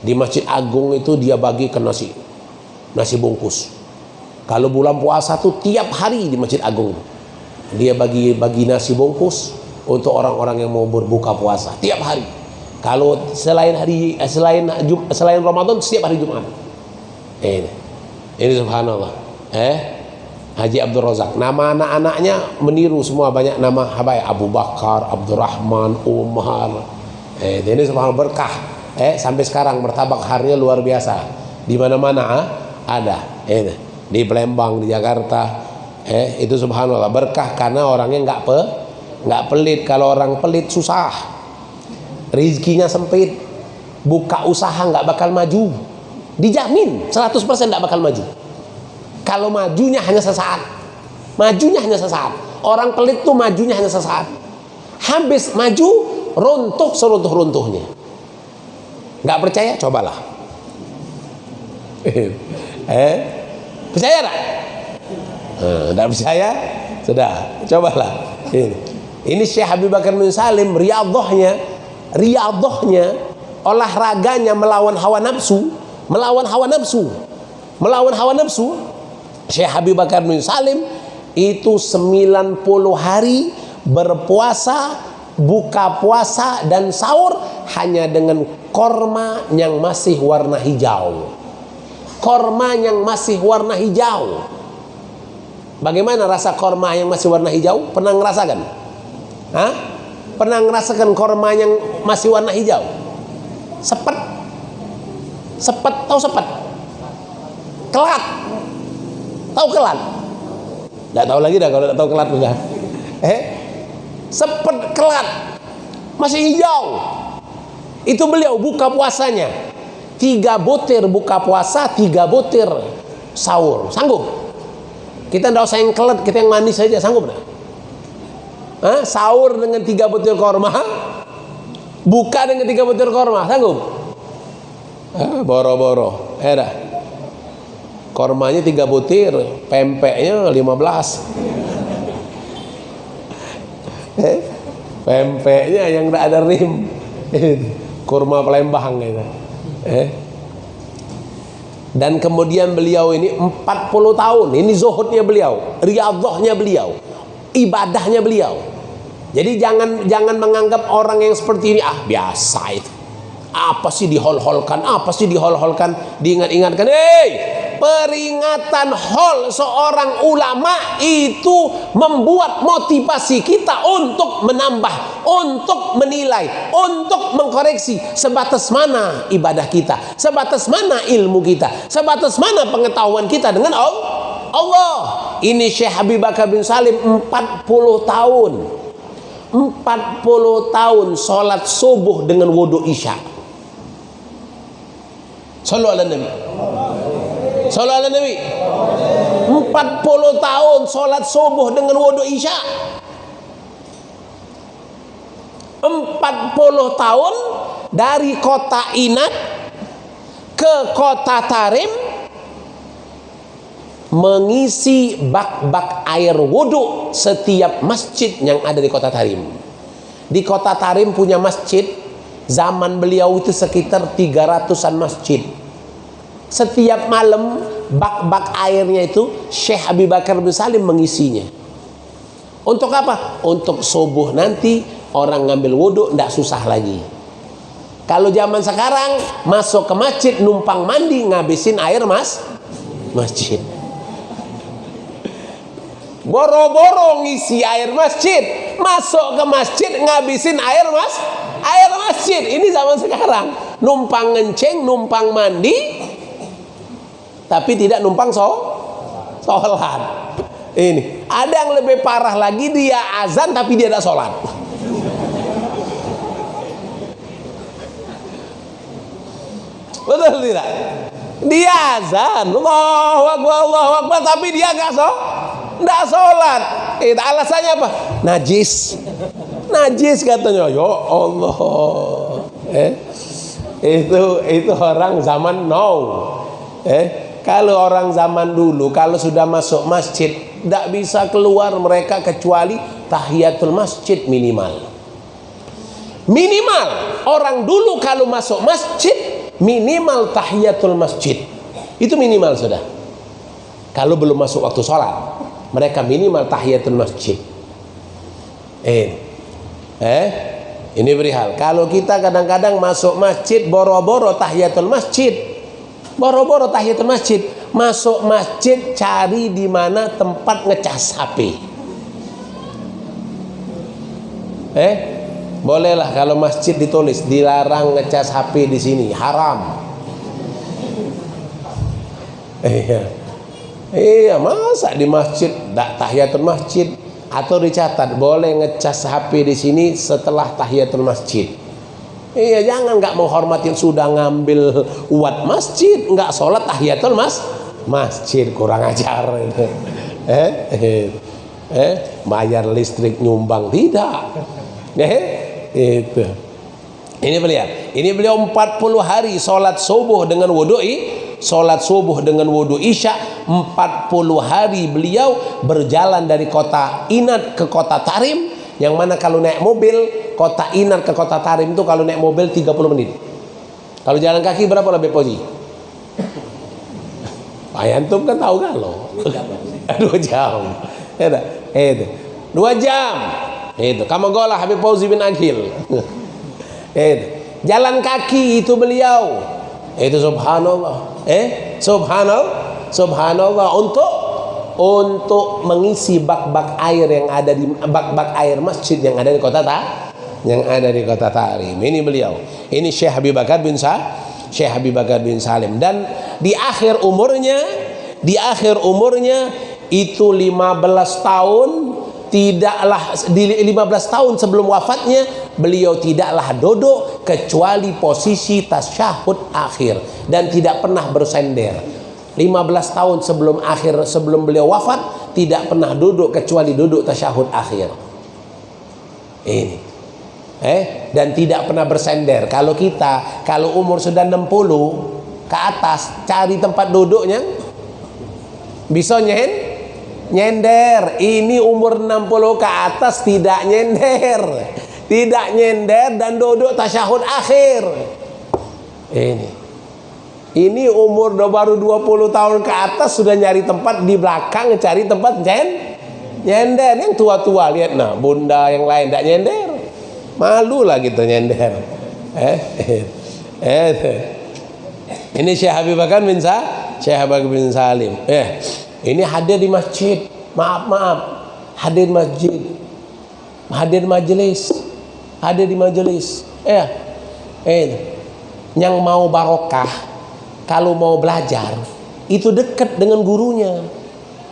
di Masjid Agung itu dia bagi ke nasi nasi bungkus. Kalau bulan puasa tuh tiap hari di Masjid Agung dia bagi bagi nasi bungkus untuk orang-orang yang mau berbuka puasa tiap hari. Kalau selain hari eh, selain selain Ramadan setiap hari Jumat. Ini. Ini subhanallah. Eh Haji Abdul Razak. Nama anak-anaknya meniru semua banyak nama habai Abu Bakar, Abdurrahman, Umar. Eh ini subhanallah berkah. Eh sampai sekarang martabak harnya luar biasa. Di mana-mana ah, ada. Eh di Palembang, di Jakarta. Eh itu subhanallah berkah karena orangnya enggak pe nggak pelit kalau orang pelit susah rizkinya sempit buka usaha nggak bakal maju dijamin 100% nggak bakal maju kalau majunya hanya sesaat majunya hanya sesaat orang pelit tuh majunya hanya sesaat habis maju runtuh seruntuh runtuhnya nggak percaya cobalah eh percaya tak? Tidak percaya? Sudah, cobalah. Ini, ini Syekh Habib Bakar bin Salim riyadhahnya, riyadhahnya olahraganya melawan hawa nafsu, melawan hawa nafsu. Melawan hawa nafsu. Syekh Habib Bakar bin Salim itu 90 hari berpuasa, buka puasa dan sahur hanya dengan korma yang masih warna hijau korma yang masih warna hijau. Bagaimana rasa korma yang masih warna hijau? Pernah ngerasakan? Hah? Pernah ngerasakan korma yang masih warna hijau? Sepet. Sepet, tahu sepet? Kelat. Tahu kelat? Tidak tahu lagi dah kalau tidak tahu kelat sudah. Eh? Sepet kelat. Masih hijau. Itu beliau buka puasanya tiga butir buka puasa tiga butir sahur sanggup kita tidak usah yang kelet kita yang manis saja sanggup tidak Hah? sahur dengan tiga butir korma buka dengan tiga butir korma sanggup boro-boro eh dah kormanya tiga butir pempeknya lima belas. Eh, pempeknya yang tidak ada rim. Kurma Palembang gitu eh? dan kemudian beliau ini 40 tahun ini zuhudnya beliau riyadhahnya beliau ibadahnya beliau. Jadi jangan jangan menganggap orang yang seperti ini ah biasa itu. Apa sih dihol-holkan? Apa sih dihol-holkan? Diingat-ingatkan hei peringatan hol seorang ulama itu membuat motivasi kita untuk menambah untuk menilai untuk mengkoreksi sebatas mana ibadah kita sebatas mana ilmu kita sebatas mana pengetahuan kita dengan Allah ini Syekh Habib Bakar bin Salim 40 tahun 40 tahun sholat subuh dengan wudhu isya Sallu ala Nabi. Sallu ala Nabi. 40 tahun solat subuh dengan wudhu isya. 40 tahun dari kota Inat ke kota Tarim mengisi bak-bak air wudhu setiap masjid yang ada di kota Tarim. Di kota Tarim punya masjid Zaman beliau itu sekitar 300-an masjid. Setiap malam bak-bak airnya itu Syekh Abi Bakar bin Salim mengisinya. Untuk apa? Untuk subuh nanti orang ngambil wudhu tidak susah lagi. Kalau zaman sekarang masuk ke masjid numpang mandi ngabisin air mas masjid. Boro-boro ngisi air masjid, masuk ke masjid ngabisin air mas air masjid ini zaman sekarang numpang ngenceng numpang mandi tapi tidak numpang so sholat. Ini ada yang lebih parah lagi dia azan tapi dia tidak sholat. Betul tidak? Dia azan Allahu Akbar Allahu Akbar tapi dia nggak so nggak sholat. Itu alasannya apa? Najis. Najis katanya. Ya Allah. Eh itu itu orang zaman now. Eh kalau orang zaman dulu kalau sudah masuk masjid tidak bisa keluar mereka kecuali tahiyatul masjid minimal minimal orang dulu kalau masuk masjid minimal tahiyatul masjid itu minimal sudah kalau belum masuk waktu sholat mereka minimal tahiyatul masjid eh Eh, ini perihal. Kalau kita kadang-kadang masuk masjid boro-boro tahiyatul masjid. Boro-boro tahiyatul masjid. Masuk masjid cari di mana tempat ngecas HP. Eh, bolehlah kalau masjid ditulis dilarang ngecas HP di sini, haram. Iya. Iya, masa di masjid tak tahiyatul masjid atau dicatat boleh ngecas HP di sini setelah tahiyatul masjid. Iya jangan nggak menghormati sudah ngambil uat masjid nggak sholat tahiyatul mas masjid kurang ajar. Eh, eh. eh bayar listrik nyumbang tidak eh itu ini beliau ini beliau 40 hari sholat subuh dengan wudhu sholat subuh dengan wudhu isya 40 hari beliau berjalan dari kota Inat ke kota Tarim yang mana kalau naik mobil kota Inat ke kota Tarim itu kalau naik mobil 30 menit. Kalau jalan kaki berapa lebih posi Ayantum kan tahu kalau dua jam. Itu itu dua jam. Itu kamu golah Habib Fauzi bin Akhil. Itu jalan kaki itu beliau. Itu subhanallah. Eh? Subhanallah subhanallah. Untuk untuk mengisi bak-bak air yang ada di bak-bak air masjid yang ada di kota ta yang ada di kota Tarim ini beliau. Ini Syekh Habib Bakar bin Sa Syekh Habib Bakar bin Salim. Dan di akhir umurnya di akhir umurnya itu 15 tahun tidaklah di 15 tahun sebelum wafatnya beliau tidaklah duduk kecuali posisi tasyahud akhir dan tidak pernah bersender 15 tahun sebelum akhir sebelum beliau wafat tidak pernah duduk kecuali duduk tasyahud akhir. Ini. Eh dan tidak pernah bersender. Kalau kita kalau umur sudah 60 ke atas cari tempat duduknya bisa nyen nyender. Ini umur 60 ke atas tidak nyender. Tidak nyender dan duduk tasyahud akhir. Ini ini umur baru 20 tahun ke atas sudah nyari tempat di belakang cari tempat nyen nyender. Yang tua-tua lihat. Nah bunda yang lain tidak nyender. Malu lah gitu nyender. Eh eh, eh. ini Syekh Habib Bakar bin Sa Syekh Habib bin Salim. Eh ini hadir di masjid. Maaf maaf. Hadir masjid. Hadir majelis. Hadir di majelis. Eh eh. Yang mau barokah kalau mau belajar itu dekat dengan gurunya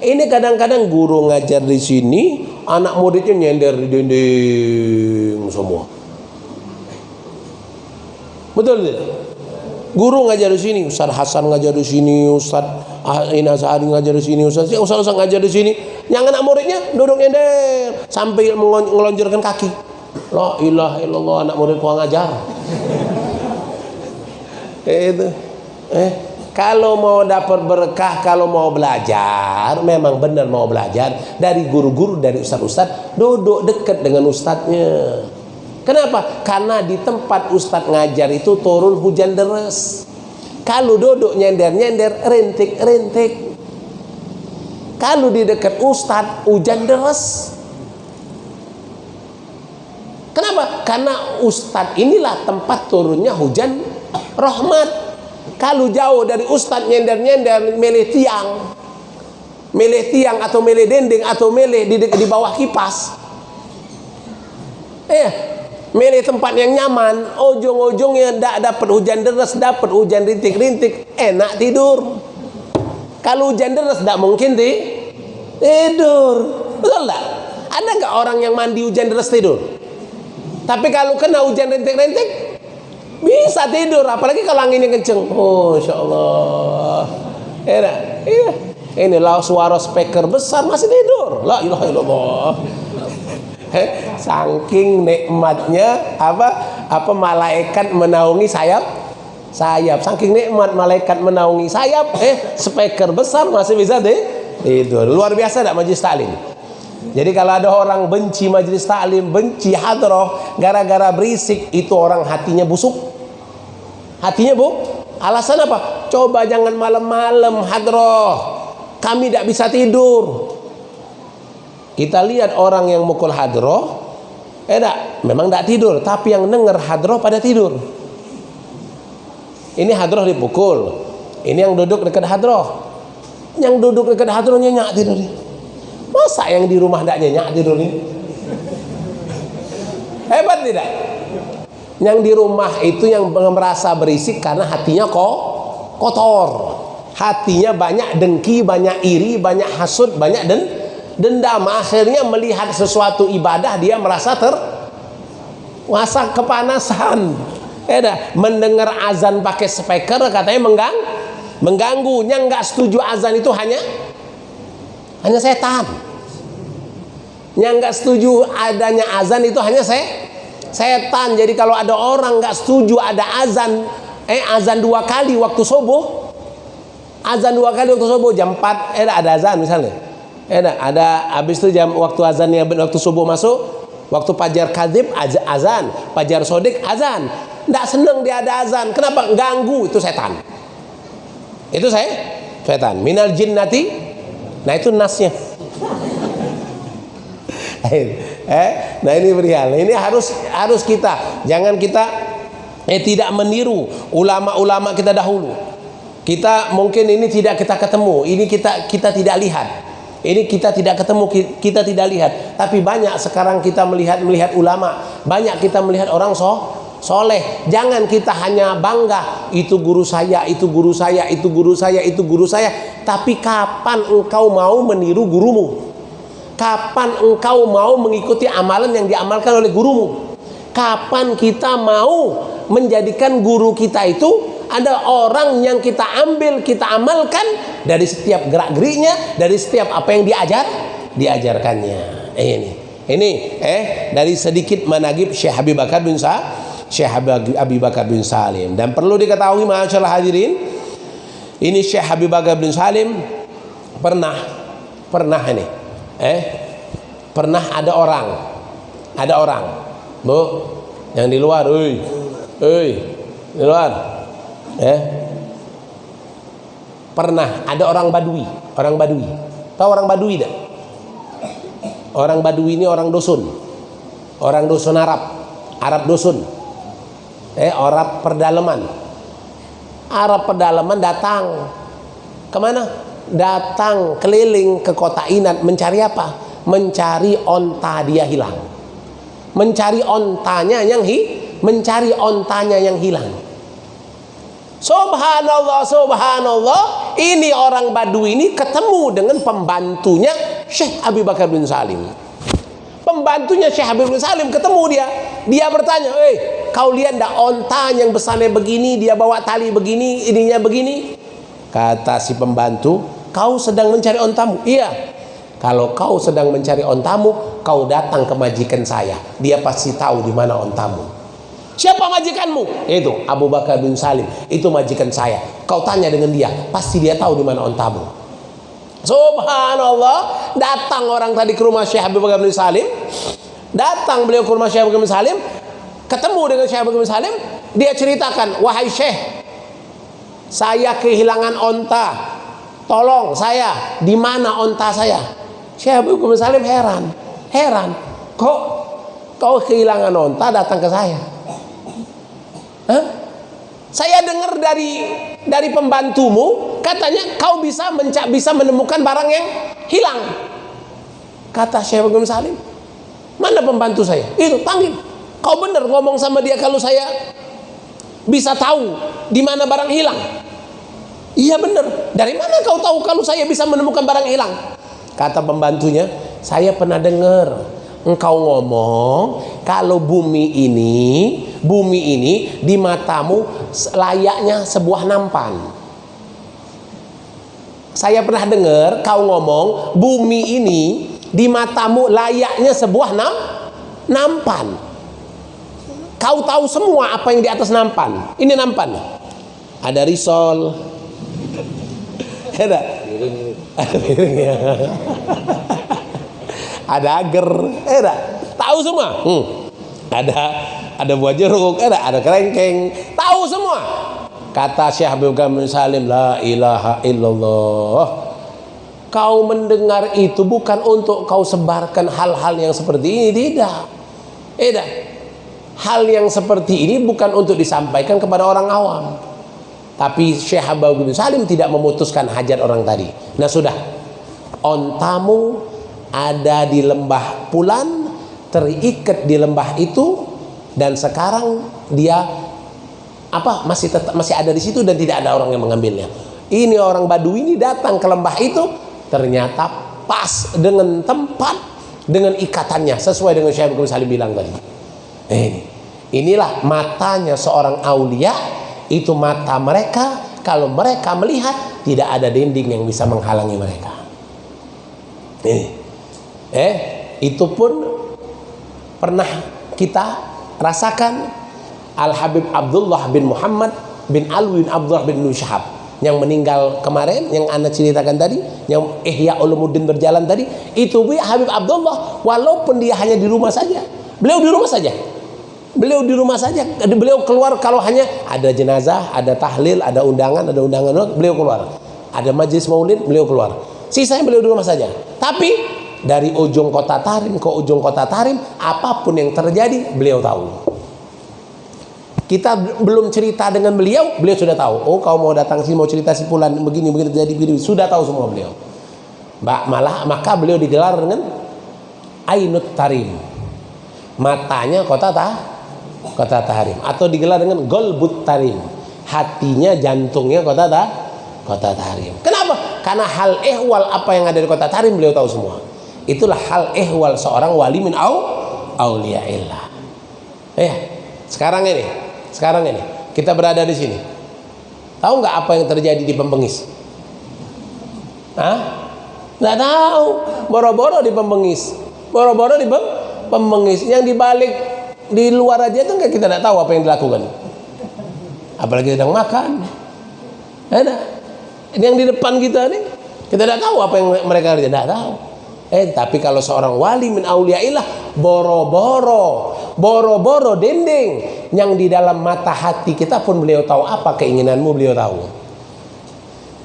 ini kadang-kadang guru ngajar di sini anak muridnya nyender di dinding semua betul tidak Guru ngajar di sini, Ustaz Hasan ngajar di sini, Ustaz Ina Sa'adi ngajar di sini, Ustaz Ustaz, Ustaz ngajar di sini. Yang anak muridnya duduk nyender sampai ngelonjorkan kaki. La ilaha illallah anak murid gua ngajar. Itu. Eh, kalau mau dapat berkah, kalau mau belajar, memang benar mau belajar dari guru-guru, dari ustaz-ustaz, duduk dekat dengan ustaznya. Kenapa? Karena di tempat ustadz ngajar itu turun hujan deras. Kalau duduk nyender-nyender, rintik-rintik. Kalau di dekat ustadz hujan deras. Kenapa? Karena ustadz inilah tempat turunnya hujan rahmat. Kalau jauh dari ustadz nyender-nyender, milih tiang. Milih tiang atau milih dinding atau milih di, di bawah kipas. Eh, milih tempat yang nyaman. Ujung-ujungnya tidak dapat hujan deras dapat hujan rintik-rintik enak tidur. Kalau hujan deras tidak mungkin di tidur. Betul tak ada nggak orang yang mandi hujan deras tidur? Tapi kalau kena hujan rintik-rintik bisa tidur apalagi kalau anginnya kenceng. Oh insya Allah iya. Ini lah suara speaker besar masih tidur. La ilaha illallah. Saking nikmatnya apa apa malaikat menaungi sayap? Sayap. Saking nikmat malaikat menaungi sayap eh speaker besar masih bisa deh itu luar biasa tidak majlis taklim? Jadi kalau ada orang benci majlis taklim benci hadroh gara-gara berisik itu orang hatinya busuk hatinya bu alasan apa coba jangan malam-malam hadroh kami tidak bisa tidur kita lihat orang yang mukul hadroh, eh enggak, memang tidak tidur, tapi yang dengar hadroh pada tidur. Ini hadroh dipukul, ini yang duduk dekat hadroh. Yang duduk dekat hadroh nyenyak tidur. Masa yang di rumah tidak nyenyak tidur ini? Hebat tidak? Yang di rumah itu yang merasa berisik karena hatinya kok kotor. Hatinya banyak dengki, banyak iri, banyak hasut, banyak den dendam. Akhirnya melihat sesuatu ibadah dia merasa ter masa kepanasan. Eda, mendengar azan pakai speaker katanya menggang mengganggu yang nggak setuju azan itu hanya hanya setan. Yang nggak setuju adanya azan itu hanya saya setan. Jadi kalau ada orang nggak setuju ada azan, eh azan dua kali waktu subuh, azan dua kali waktu subuh jam 4 eh ada azan misalnya. Eh ada habis itu jam waktu azannya waktu subuh masuk, waktu pajar kadib azan, pajar sodik azan. Nggak seneng dia ada azan. Kenapa? Ganggu itu setan. Itu saya setan. Minal jinnati. Nah itu nasnya. Eh, nah ini perihal. Ini harus harus kita jangan kita eh tidak meniru ulama-ulama kita dahulu. Kita mungkin ini tidak kita ketemu, ini kita kita tidak lihat. Ini kita tidak ketemu, kita tidak lihat. Tapi banyak sekarang kita melihat melihat ulama, banyak kita melihat orang so soleh. Jangan kita hanya bangga itu guru saya, itu guru saya, itu guru saya, itu guru saya. Tapi kapan engkau mau meniru gurumu? Kapan engkau mau mengikuti amalan yang diamalkan oleh gurumu? Kapan kita mau menjadikan guru kita itu ada orang yang kita ambil, kita amalkan dari setiap gerak-geriknya, dari setiap apa yang diajar, diajarkannya. Eh, ini. Ini eh dari sedikit managib Syekh Habib Bakar bin Sa Syekh Habib Bakar bin Salim dan perlu diketahui masyaallah hadirin ini Syekh Habib Bakar bin Salim pernah pernah ini eh? Pernah ada orang ada orang bu yang di luar oi oi di luar. Eh? Pernah ada orang badui orang badui. Tahu orang badui tidak orang badui ini orang dusun orang dusun Arab Arab dusun. Eh orang perdalaman Arab pedalaman datang. Ke mana datang keliling ke kota Inat mencari apa? Mencari onta dia hilang. Mencari ontanya yang hi, mencari ontanya yang hilang. Subhanallah, subhanallah. Ini orang Badu ini ketemu dengan pembantunya Syekh Abi Bakar bin Salim. Pembantunya Syekh Abi bin Salim ketemu dia. Dia bertanya, "Eh, kau lihat ndak onta yang besarnya begini, dia bawa tali begini, ininya begini?" Kata si pembantu, kau sedang mencari ontamu. Iya. Kalau kau sedang mencari ontamu, kau datang ke majikan saya. Dia pasti tahu di mana ontamu. Siapa majikanmu? Itu Abu Bakar bin Salim. Itu majikan saya. Kau tanya dengan dia, pasti dia tahu di mana ontamu. Subhanallah, datang orang tadi ke rumah Syekh Abu Bakar bin Salim. Datang beliau ke rumah Syekh Abu Bakar bin Salim, ketemu dengan Syekh Abu Bakar bin Salim, dia ceritakan, "Wahai Syekh, saya kehilangan onta. Tolong saya, di mana onta saya? Syekh Abu Salim heran, heran. Kok kau kehilangan onta datang ke saya? Hah? Saya dengar dari dari pembantumu katanya kau bisa mencak bisa menemukan barang yang hilang. Kata Syekh Abu Salim, mana pembantu saya? Itu panggil. Kau benar ngomong sama dia kalau saya bisa tahu di mana barang hilang. Iya benar. Dari mana kau tahu kalau saya bisa menemukan barang hilang? Kata pembantunya, saya pernah dengar engkau ngomong kalau bumi ini, bumi ini di matamu layaknya sebuah nampan. Saya pernah dengar kau ngomong bumi ini di matamu layaknya sebuah nam, nampan. Kau tahu semua apa yang di atas nampan. Ini nampan. Ada risol, ada ada piringnya ada agar. Ada tahu semua? Hmm. ada ada buah jeruk. Ada ada kerengkeng. Tahu semua? Kata Syekh Habib Gamin Salim la ilaha illallah. Kau mendengar itu bukan untuk kau sebarkan hal-hal yang seperti ini. Tidak. Tidak hal yang seperti ini bukan untuk disampaikan kepada orang awam tapi Syekh Habib bin Salim tidak memutuskan hajat orang tadi. Nah sudah, ontamu ada di lembah Pulan, terikat di lembah itu, dan sekarang dia apa masih tetap masih ada di situ dan tidak ada orang yang mengambilnya. Ini orang Badui ini datang ke lembah itu, ternyata pas dengan tempat dengan ikatannya sesuai dengan Syekh Habib bin Salim bilang tadi. Eh, inilah matanya seorang aulia itu mata mereka. Kalau mereka melihat tidak ada dinding yang bisa menghalangi mereka. Ini eh itu pun pernah kita rasakan Al Habib Abdullah bin Muhammad bin Alwin Abdullah bin Nushahab yang meninggal kemarin yang anda ceritakan tadi yang Ihya Ulumuddin berjalan tadi itu bi Habib Abdullah walaupun dia hanya di rumah saja. Beliau di rumah saja beliau di rumah saja. Beliau keluar kalau hanya ada jenazah ada tahlil ada undangan ada undangan. Beliau keluar. Ada majlis maulid beliau keluar. Sisanya beliau di rumah saja. Tapi dari ujung kota Tarim ke ujung kota Tarim apa pun yang terjadi beliau tahu. Kita belum cerita dengan beliau, beliau sudah tahu. Oh, kau mau datang sini mau cerita si Fulan begini begini terjadi begini, sudah tahu semua beliau. Mbak malah maka beliau digelar dengan Ainut Tarim. Matanya kota tah kota Tarim atau digelar dengan Golbut Tarim. Hatinya jantungnya kota tah kota Tarim. Kenapa? Karena hal ehwal apa yang ada di kota Tarim beliau tahu semua. Itulah hal ehwal seorang wali min au auliyaillah. Eh, sekarang ini sekarang ini kita berada di sini. Tahu nggak apa yang terjadi di Pembengis? Hah? Nggak tahu. Boro-boro di Pembengis. Boro-boro di Pembengis. Yang dibalik di luar aja nggak kita tidak tahu apa yang dilakukan. Apalagi sedang makan. Ada. Yang di depan kita nih. Kita tidak tahu apa yang mereka kerja. Tidak tahu. Eh, tapi kalau seorang wali min auliyaillah boro-boro, boro-boro dendeng yang di dalam mata hati kita pun beliau tahu apa keinginanmu beliau tahu.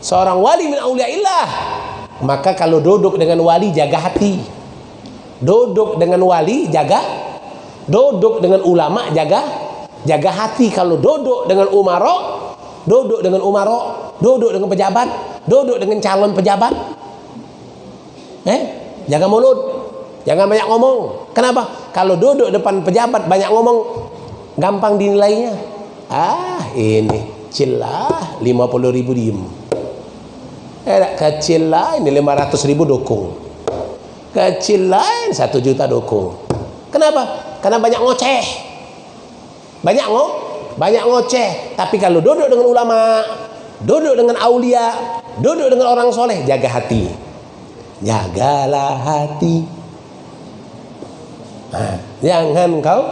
Seorang wali min auliyaillah maka kalau duduk dengan wali jaga hati. Duduk dengan wali jaga duduk dengan ulama jaga jaga hati kalau duduk dengan umaro duduk dengan umaro duduk dengan pejabat duduk dengan calon pejabat eh Jangan mulut. Jangan banyak ngomong. Kenapa? Kalau duduk depan pejabat banyak ngomong gampang dinilainya. Ah, ini kecil lah 50 ribu diem. Eh, kecil lah ini 500 ribu dukung. Kecil lain 1 juta dukung. Kenapa? Karena banyak ngoceh. Banyak ngo, banyak ngoceh. Tapi kalau duduk dengan ulama, duduk dengan aulia, duduk dengan orang soleh, jaga hati. Jagalah hati. Nah, jangan kau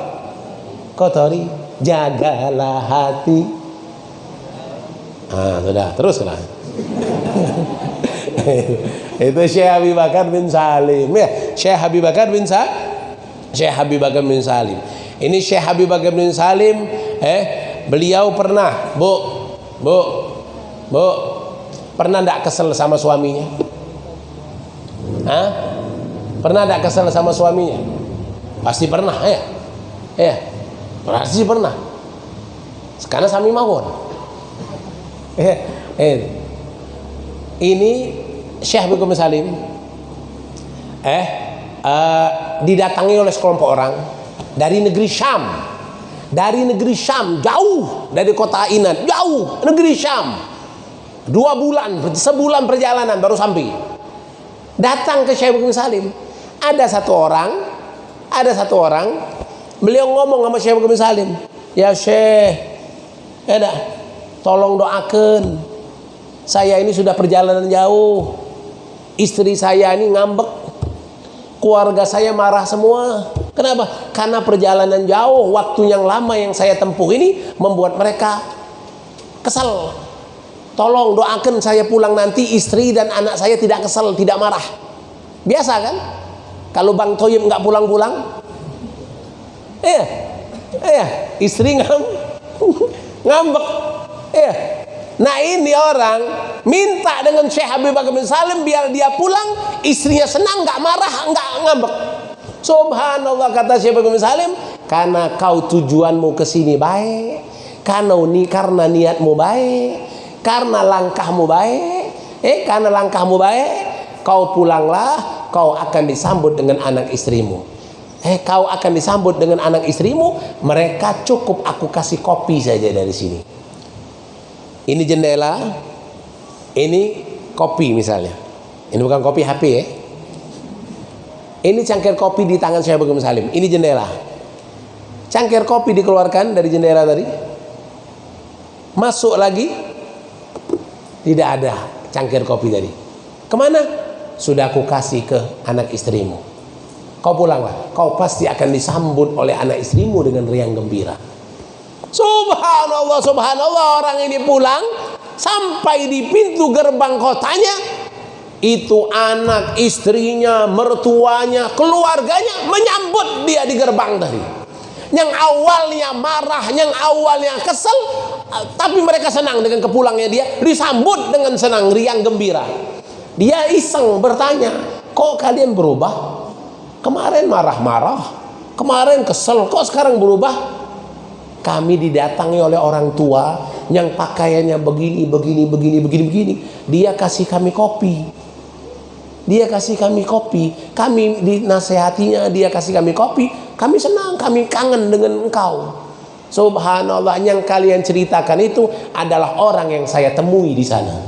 kotori. Jagalah hati. Ah sudah teruslah itu Syekh Habib Bakar bin Salim. Ya Syekh Habib Bakar bin Sa Syekh Habib Bakar bin Salim ini Syekh Habib Bakar bin Salim eh beliau pernah bu bu bu pernah tidak kesel sama suaminya Hah? Pernah ada kesal sama suaminya? Pasti pernah ya. Ya. Pasti pernah. Sekarang sami mawon. Eh, eh. Ini Syekh Bikum Salim eh uh, didatangi oleh sekelompok orang dari negeri Syam. Dari negeri Syam, jauh dari kota Inan, jauh negeri Syam. Dua bulan, sebulan perjalanan baru sampai datang ke Syekh Bukhari Salim ada satu orang ada satu orang beliau ngomong sama Syekh Bukhari Salim ya Syekh ya tolong doakan saya ini sudah perjalanan jauh istri saya ini ngambek keluarga saya marah semua kenapa? karena perjalanan jauh waktu yang lama yang saya tempuh ini membuat mereka kesal Tolong doakan saya pulang nanti istri dan anak saya tidak kesal, tidak marah. Biasa kan? Kalau Bang Toyib nggak pulang-pulang, eh, eh, istri ngam, ngambek, eh. Nah ini orang minta dengan Syekh Habib Bakar bin Salim biar dia pulang, istrinya senang, nggak marah, nggak ngambek. Subhanallah kata Syekh Bakar bin Salim, karena kau tujuanmu ke sini baik, karena ni karena niatmu baik, karena langkahmu baik eh karena langkahmu baik kau pulanglah kau akan disambut dengan anak istrimu eh kau akan disambut dengan anak istrimu mereka cukup aku kasih kopi saja dari sini ini jendela ini kopi misalnya ini bukan kopi HP ya ini cangkir kopi di tangan saya Bagum Salim ini jendela cangkir kopi dikeluarkan dari jendela tadi masuk lagi tidak ada cangkir kopi tadi. Ke mana? Sudah aku kasih ke anak istrimu. Kau pulanglah. Kau pasti akan disambut oleh anak istrimu dengan riang gembira. Subhanallah, subhanallah orang ini pulang sampai di pintu gerbang kotanya itu anak istrinya, mertuanya, keluarganya menyambut dia di gerbang tadi. Yang awalnya marah, yang awalnya kesel, tapi mereka senang dengan kepulangnya dia, disambut dengan senang, riang gembira. Dia iseng bertanya, kok kalian berubah? Kemarin marah-marah, kemarin kesel, kok sekarang berubah? Kami didatangi oleh orang tua yang pakaiannya begini, begini, begini, begini, begini. Dia kasih kami kopi. Dia kasih kami kopi. Kami dinasehatinya, dia kasih kami kopi. Kami senang, kami kangen dengan engkau. Subhanallah yang kalian ceritakan itu adalah orang yang saya temui di sana.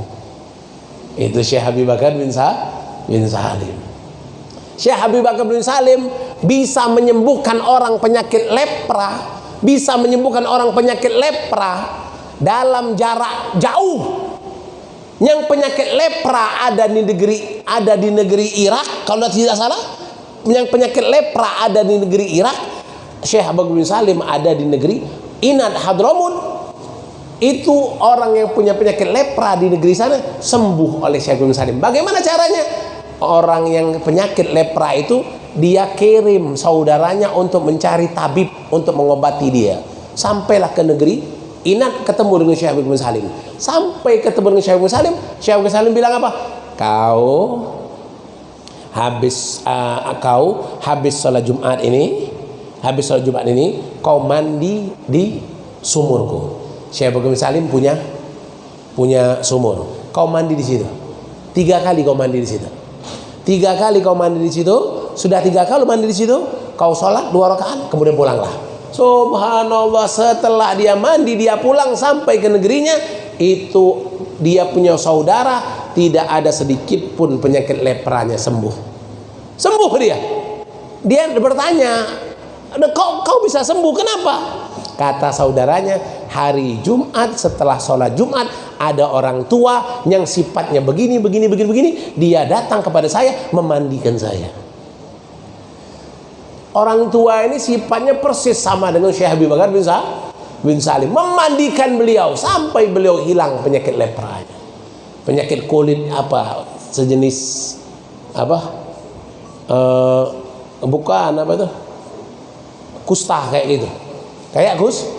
Itu Syekh Habib Bakar bin, Sa bin Salim. Syekh Habib Bakar bin Salim bisa menyembuhkan orang penyakit lepra bisa menyembuhkan orang penyakit lepra dalam jarak jauh. Yang penyakit lepra ada di negeri ada di negeri Irak kalau tidak salah. Yang penyakit lepra ada di negeri Irak. Syekh Abu bin Salim ada di negeri Inad Hadramut. Itu orang yang punya penyakit lepra di negeri sana sembuh oleh Syekh bin Salim. Bagaimana caranya? Orang yang penyakit lepra itu dia kirim saudaranya untuk mencari tabib untuk mengobati dia. Sampailah ke negeri Inat ketemu dengan Syekh bin Salim. Sampai ketemu dengan Syekh bin Salim Syekh bin Salim bilang apa? Kau habis uh, kau habis sholat Jumat ini habis sholat Jumat ini kau mandi di sumurku. Syekh bin Salim punya punya sumur. Kau mandi di situ. Tiga kali kau mandi di situ. Tiga kali kau mandi di situ sudah tiga kali mandi di situ, kau sholat dua rakaat, kemudian pulanglah. Subhanallah setelah dia mandi dia pulang sampai ke negerinya itu dia punya saudara tidak ada sedikit pun penyakit lepranya sembuh. Sembuh dia. Dia bertanya kau kau bisa sembuh kenapa? Kata saudaranya hari Jumat setelah sholat Jumat ada orang tua yang sifatnya begini begini begini begini dia datang kepada saya memandikan saya Orang tua ini sifatnya persis sama dengan Syekh Habib Bakar bin, Sa bin Salim. Memandikan beliau sampai beliau hilang penyakit lepranya. Penyakit kulit apa sejenis apa? Uh, bukan apa itu? Kusta kayak gitu. Kayak kus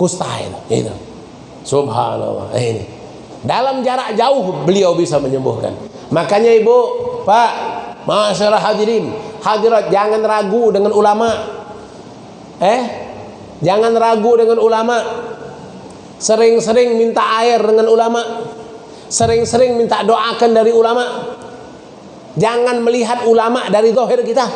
kusta itu. itu. Subhanallah. Eh, ini. Dalam jarak jauh beliau bisa menyembuhkan. Makanya Ibu, Pak, masyarakat hadirin, hadirat jangan ragu dengan ulama. Eh? Jangan ragu dengan ulama. Sering-sering minta air dengan ulama. Sering-sering minta doakan dari ulama. Jangan melihat ulama dari zahir kita.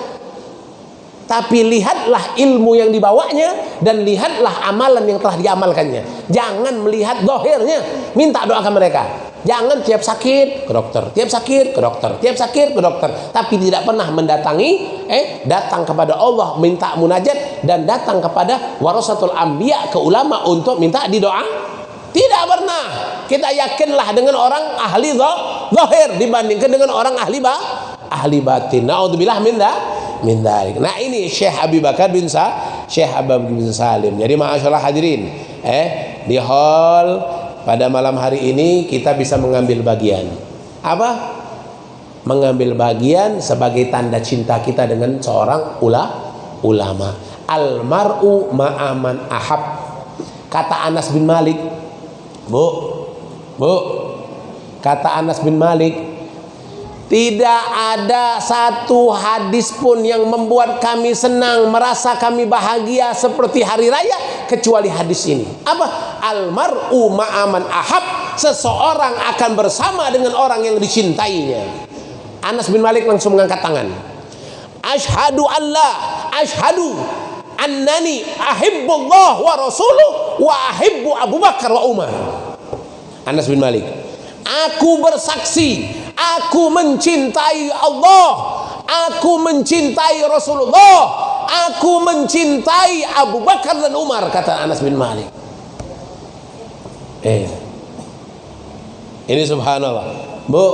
Tapi lihatlah ilmu yang dibawanya dan lihatlah amalan yang telah diamalkannya. Jangan melihat dohirnya minta doakan mereka Jangan tiap sakit ke dokter, tiap sakit ke dokter, tiap sakit ke dokter, tapi tidak pernah mendatangi eh datang kepada Allah minta munajat dan datang kepada warasatul anbiya ke ulama untuk minta didoa. Tidak pernah. Kita yakinlah dengan orang ahli zahir dibandingkan dengan orang ahli ba ahli batin. Nauzubillah min min dzalik. Nah, ini Syekh Abi Bakar bin Sa, Syekh Abab bin Salim. Jadi masyaallah hadirin, eh di hall pada malam hari ini kita bisa mengambil bagian. Apa? Mengambil bagian sebagai tanda cinta kita dengan seorang ula, ulama. Almaru ma'aman ahab. Kata Anas bin Malik. Bu bu. Kata Anas bin Malik tidak ada satu hadis pun yang membuat kami senang, merasa kami bahagia seperti hari raya kecuali hadis ini. Apa? Almaru ma'aman ahab. Seseorang akan bersama dengan orang yang dicintainya. Anas bin Malik langsung mengangkat tangan. Ashadu Allah, ashadu annani ahibbullah wa rasuluh wa ahibbu Abu Bakar wa Umar. Anas bin Malik. Aku bersaksi Aku mencintai Allah. Aku mencintai Rasulullah. Aku mencintai Abu Bakar dan Umar kata Anas bin Malik. Eh. Ini subhanallah. Bu,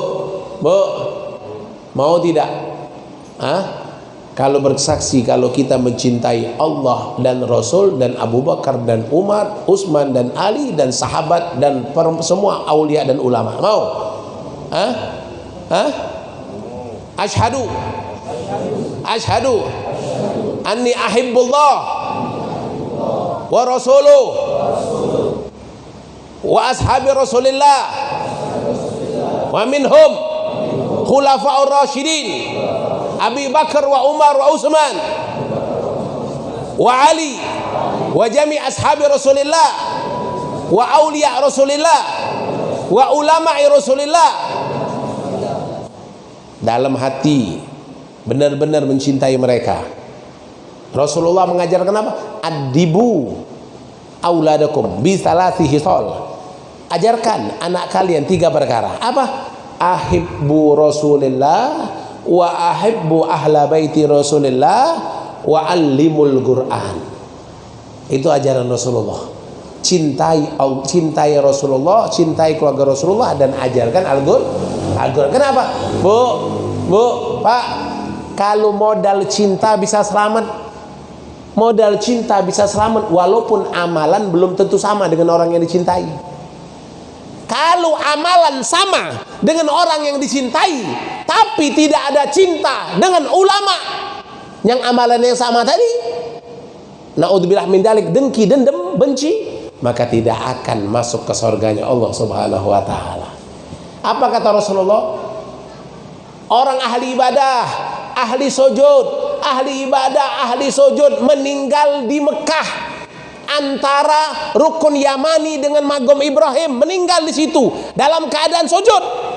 Bu, mau tidak? Hah? kalau bersaksi kalau kita mencintai Allah dan Rasul dan Abu Bakar dan Umar, Utsman dan Ali dan sahabat dan semua aulia dan ulama. Mau? Hah? Hah? Ashhadu Ashhadu anni ahibbullah wa rasuluh wa ashabi Rasulillah wa minhum khulafa'ur rasyidin Abi Bakar wa Umar wa Utsman wa Ali wa jami ashabi Rasulillah wa aulia Rasulillah wa ulama'i Rasulillah dalam hati benar-benar mencintai mereka Rasulullah mengajarkan apa? Adibu auladakum bi salasi hisol ajarkan anak kalian tiga perkara apa? ahibbu Rasulillah wa ahibbu ahla baiti Rasulillah wa allimul Quran. Itu ajaran Rasulullah. Cintai cintai Rasulullah, cintai keluarga Rasulullah dan ajarkan Al-Qur'an. Al Kenapa? Bu, Bu, Pak, kalau modal cinta bisa selamat, modal cinta bisa selamat walaupun amalan belum tentu sama dengan orang yang dicintai. Kalau amalan sama dengan orang yang dicintai, tapi tidak ada cinta dengan ulama yang amalannya sama tadi naudzubillah min dalik dengki dendam benci maka tidak akan masuk ke surganya Allah Subhanahu wa taala apa kata Rasulullah orang ahli ibadah ahli sujud ahli ibadah ahli sujud meninggal di Mekah antara rukun Yamani dengan magom Ibrahim meninggal di situ dalam keadaan sujud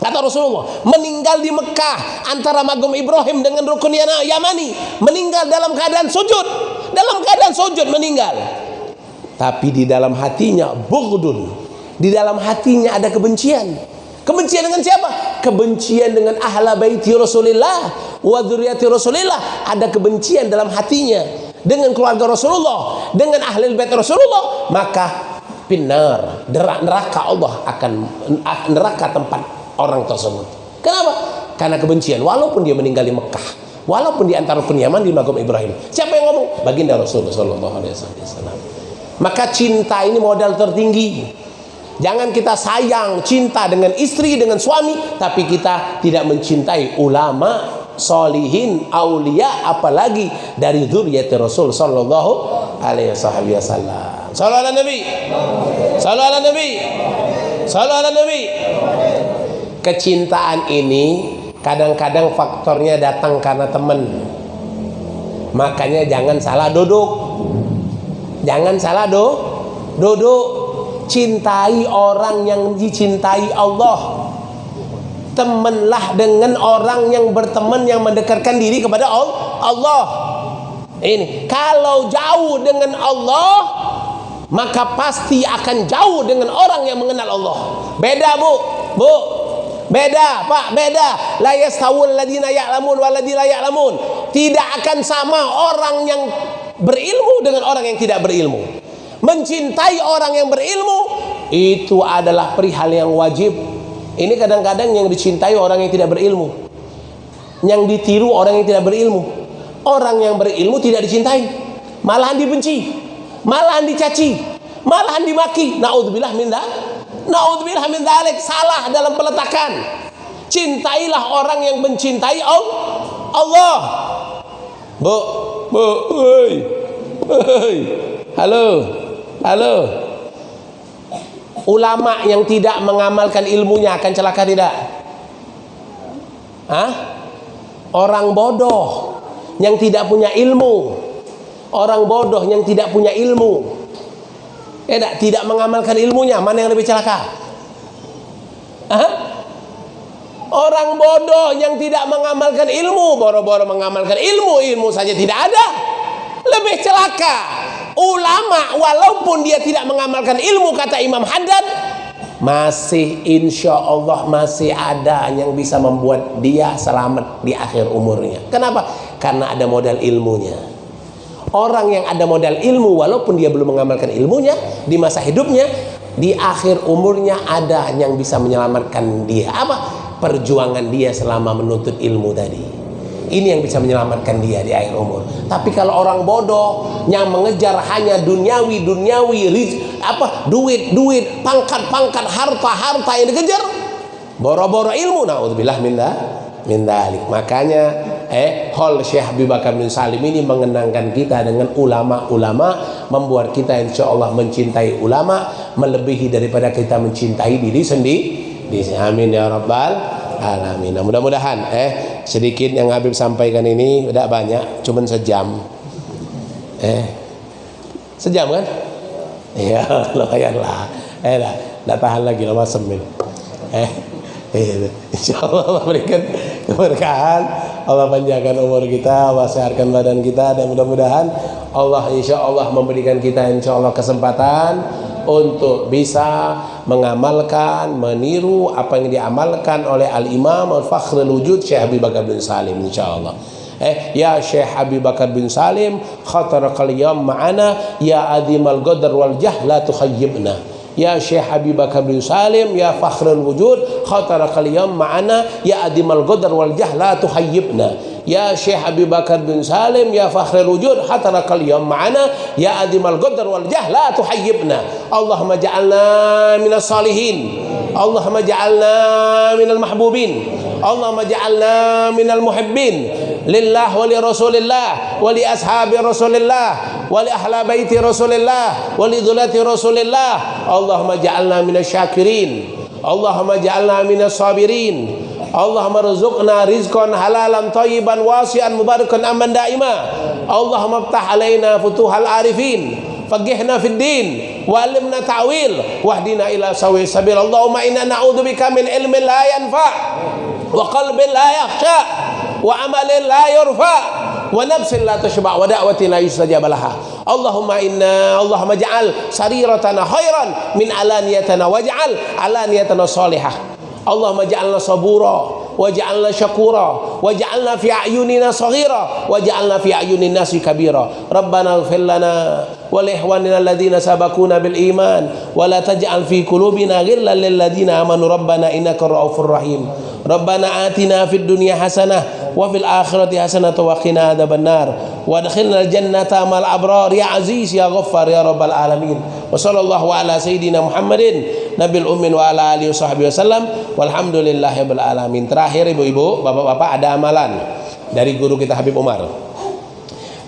Kata Rasulullah, meninggal di Mekah antara magum Ibrahim dengan rukun Yamani, meninggal dalam keadaan sujud, dalam keadaan sujud meninggal. Tapi di dalam hatinya bughdun. Di dalam hatinya ada kebencian. Kebencian dengan siapa? Kebencian dengan ahla baiti Rasulullah wa dzurriyyati Rasulullah. Ada kebencian dalam hatinya dengan keluarga Rasulullah, dengan ahli bait Rasulullah, maka pinar neraka Allah akan neraka tempat orang tersebut. Kenapa? Karena kebencian. Walaupun dia meninggal di Mekah, walaupun di antara rukun Yaman di Magom Ibrahim. Siapa yang ngomong? Baginda Rasulullah. Maka cinta ini modal tertinggi. Jangan kita sayang cinta dengan istri dengan suami, tapi kita tidak mencintai ulama, solihin, aulia, apalagi dari zuriyat Rasul Sallallahu Alaihi Wasallam. Salam Nabi. Salam Nabi. Salam Nabi kecintaan ini kadang-kadang faktornya datang karena teman makanya jangan salah duduk jangan salah do duduk cintai orang yang dicintai Allah temanlah dengan orang yang berteman yang mendekatkan diri kepada Allah ini kalau jauh dengan Allah maka pasti akan jauh dengan orang yang mengenal Allah beda bu bu Beda, Pak, beda. La yastawul ladina ya'lamun wal ladina ya'lamun. Tidak akan sama orang yang berilmu dengan orang yang tidak berilmu. Mencintai orang yang berilmu itu adalah perihal yang wajib. Ini kadang-kadang yang dicintai orang yang tidak berilmu. Yang ditiru orang yang tidak berilmu. Orang yang berilmu tidak dicintai, malahan dibenci, malahan dicaci, malahan dimaki. Nauzubillah min Naudzubillah min dzalik salah dalam peletakan. Cintailah orang yang mencintai Allah. Bu, bu. Hei. Halo. Halo. Ulama yang tidak mengamalkan ilmunya akan celaka tidak? Hah? Orang bodoh yang tidak punya ilmu. Orang bodoh yang tidak punya ilmu eh, tidak mengamalkan ilmunya mana yang lebih celaka Hah? orang bodoh yang tidak mengamalkan ilmu boro-boro mengamalkan ilmu ilmu saja tidak ada lebih celaka ulama walaupun dia tidak mengamalkan ilmu kata Imam Haddad masih insya Allah masih ada yang bisa membuat dia selamat di akhir umurnya kenapa? karena ada modal ilmunya Orang yang ada modal ilmu walaupun dia belum mengamalkan ilmunya di masa hidupnya, di akhir umurnya ada yang bisa menyelamatkan dia. Apa? Perjuangan dia selama menuntut ilmu tadi. Ini yang bisa menyelamatkan dia di akhir umur. Tapi kalau orang bodoh yang mengejar hanya duniawi duniawi riz, apa duit duit pangkat pangkat harta harta yang dikejar boro-boro ilmu. Naudzubillah minda mindalik makanya eh hol Syekh Habib Bakar bin Salim ini mengenangkan kita dengan ulama-ulama membuat kita insya Allah mencintai ulama melebihi daripada kita mencintai diri sendiri amin ya rabbal alamin. Nah, mudah-mudahan eh sedikit yang Habib sampaikan ini tidak banyak cuman sejam. Eh sejam kan? Iya lumayan lah. Eh lah tidak tahan lagi lama semin eh Iya, insya Allah memberikan keberkahan Allah panjangkan umur kita Allah sehatkan badan kita dan mudah-mudahan Allah insya Allah memberikan kita insya Allah kesempatan untuk bisa mengamalkan meniru apa yang diamalkan oleh Al-Imam Al-Fakhrul Wujud Syekh Habib Bakar bin Salim insya Allah eh ya Syekh Habib Bakar bin Salim khataraqal yawm ma'ana ya azimal qadar wal jahla tukhayyibna. Ya Syekh Habib Bakar bin Salim Ya Fakhrul Wujud Khatara kaliyam ma'ana Ya Adimal Qadar wal Jahla tuhayyibna Ya Syekh Habib Bakar bin Salim Ya Fakhrul Wujud Khatara kaliyam ma'ana Ya Adimal Qadar wal Jahla tuhayyibna Allahumma ja'alna minas salihin Allahumma ja'alna minal mahbubin Allahumma ja'alna minal muhibbin lillah wa li rasulillah wa li ashabi rasulillah wa li ahla baiti rasulillah wa li dhulati rasulillah Allahumma ja'alna minas syakirin Allahumma rizqna rizqan halalan tayyiban wasi'an mubarakan aman daima. Allahumma ftah alaina futuhal arifin. Faqihna fid din. Walimna ta'wil. Wahdina ila sawi sabil. Allahumma inna na'udzubika min ilmin la yanfa' wa qalbin la yakhsha. Wa amalin la yurfa. Wa nafsin la tashba. Wa da'watin la yustajab laha. Allahumma inna Allahumma ja'al sariratana khairan min alaniyatana waj'al alaniyatana salihah اللهم اجعلنا صبورا واجعلنا شكورا واجعلنا في أعيننا صغيرا واجعلنا في أعين الناس كبيرا. ربنا اغفر لنا ولإخواننا الذين سبقونا بالإيمان ولا تجعل في قلوبنا غلا للذين آمنوا. ربنا إنك الرؤوف الرحيم ربنا آتنا في الدنيا حسنة وفي الآخرة حسنة وقنا عذاب النار. وادخلنا الجنة مع الأبرار. يا عزيز يا غفار يا رب العالمين. Abrar aziz ghaffar rabbal alamin wa sallallahu ala muhammadin nabil ummin wa ala alihi wasallam walhamdulillahirabbil alamin. Terakhir ibu-ibu bapak-bapak ada amalan dari guru kita Habib Umar.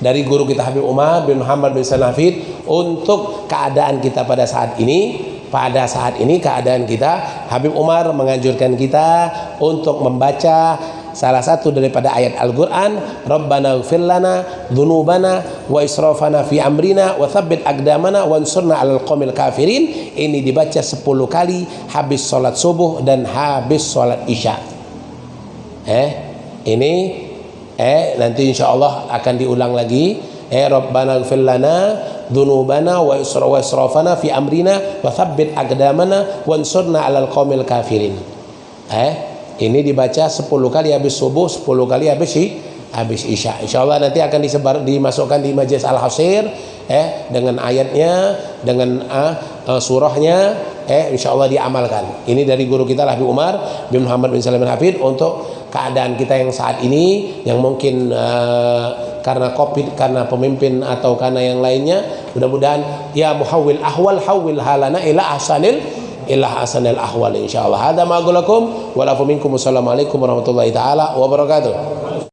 Dari guru kita Habib Umar bin Muhammad bin Sanafid untuk keadaan kita pada saat ini. Pada saat ini keadaan kita Habib Umar menganjurkan kita untuk membaca salah satu daripada ayat Al-Qur'an Rabbana ighfir lana dzunubana wa israfana fi amrina wa tsabbit aqdamana wansurna 'alal qaumil kafirin. Ini dibaca 10 kali habis salat subuh dan habis salat isya. Eh ini eh nanti insyaallah akan diulang lagi. Eh Rabbana ighfir lana dzunubana wa israfana fi amrina wa tsabbit aqdamana wansurna 'alal qaumil kafirin. Eh ini dibaca 10 kali habis subuh 10 kali habis habis isya. Insyaallah nanti akan disebar dimasukkan di majelis al-hasir eh dengan ayatnya dengan uh, surahnya eh insyaallah diamalkan. Ini dari guru kita Habib Umar bin Muhammad bin Salim bin Hafid untuk keadaan kita yang saat ini yang mungkin uh, karena covid karena pemimpin atau karena yang lainnya mudah-mudahan ya muhawwil ahwal hawil halana ila ahsanil illa hasanil ahwal insyaallah. Hada ma aqulakum. Wa la minkum. Assalamualaikum warahmatullahi taala wabarakatuh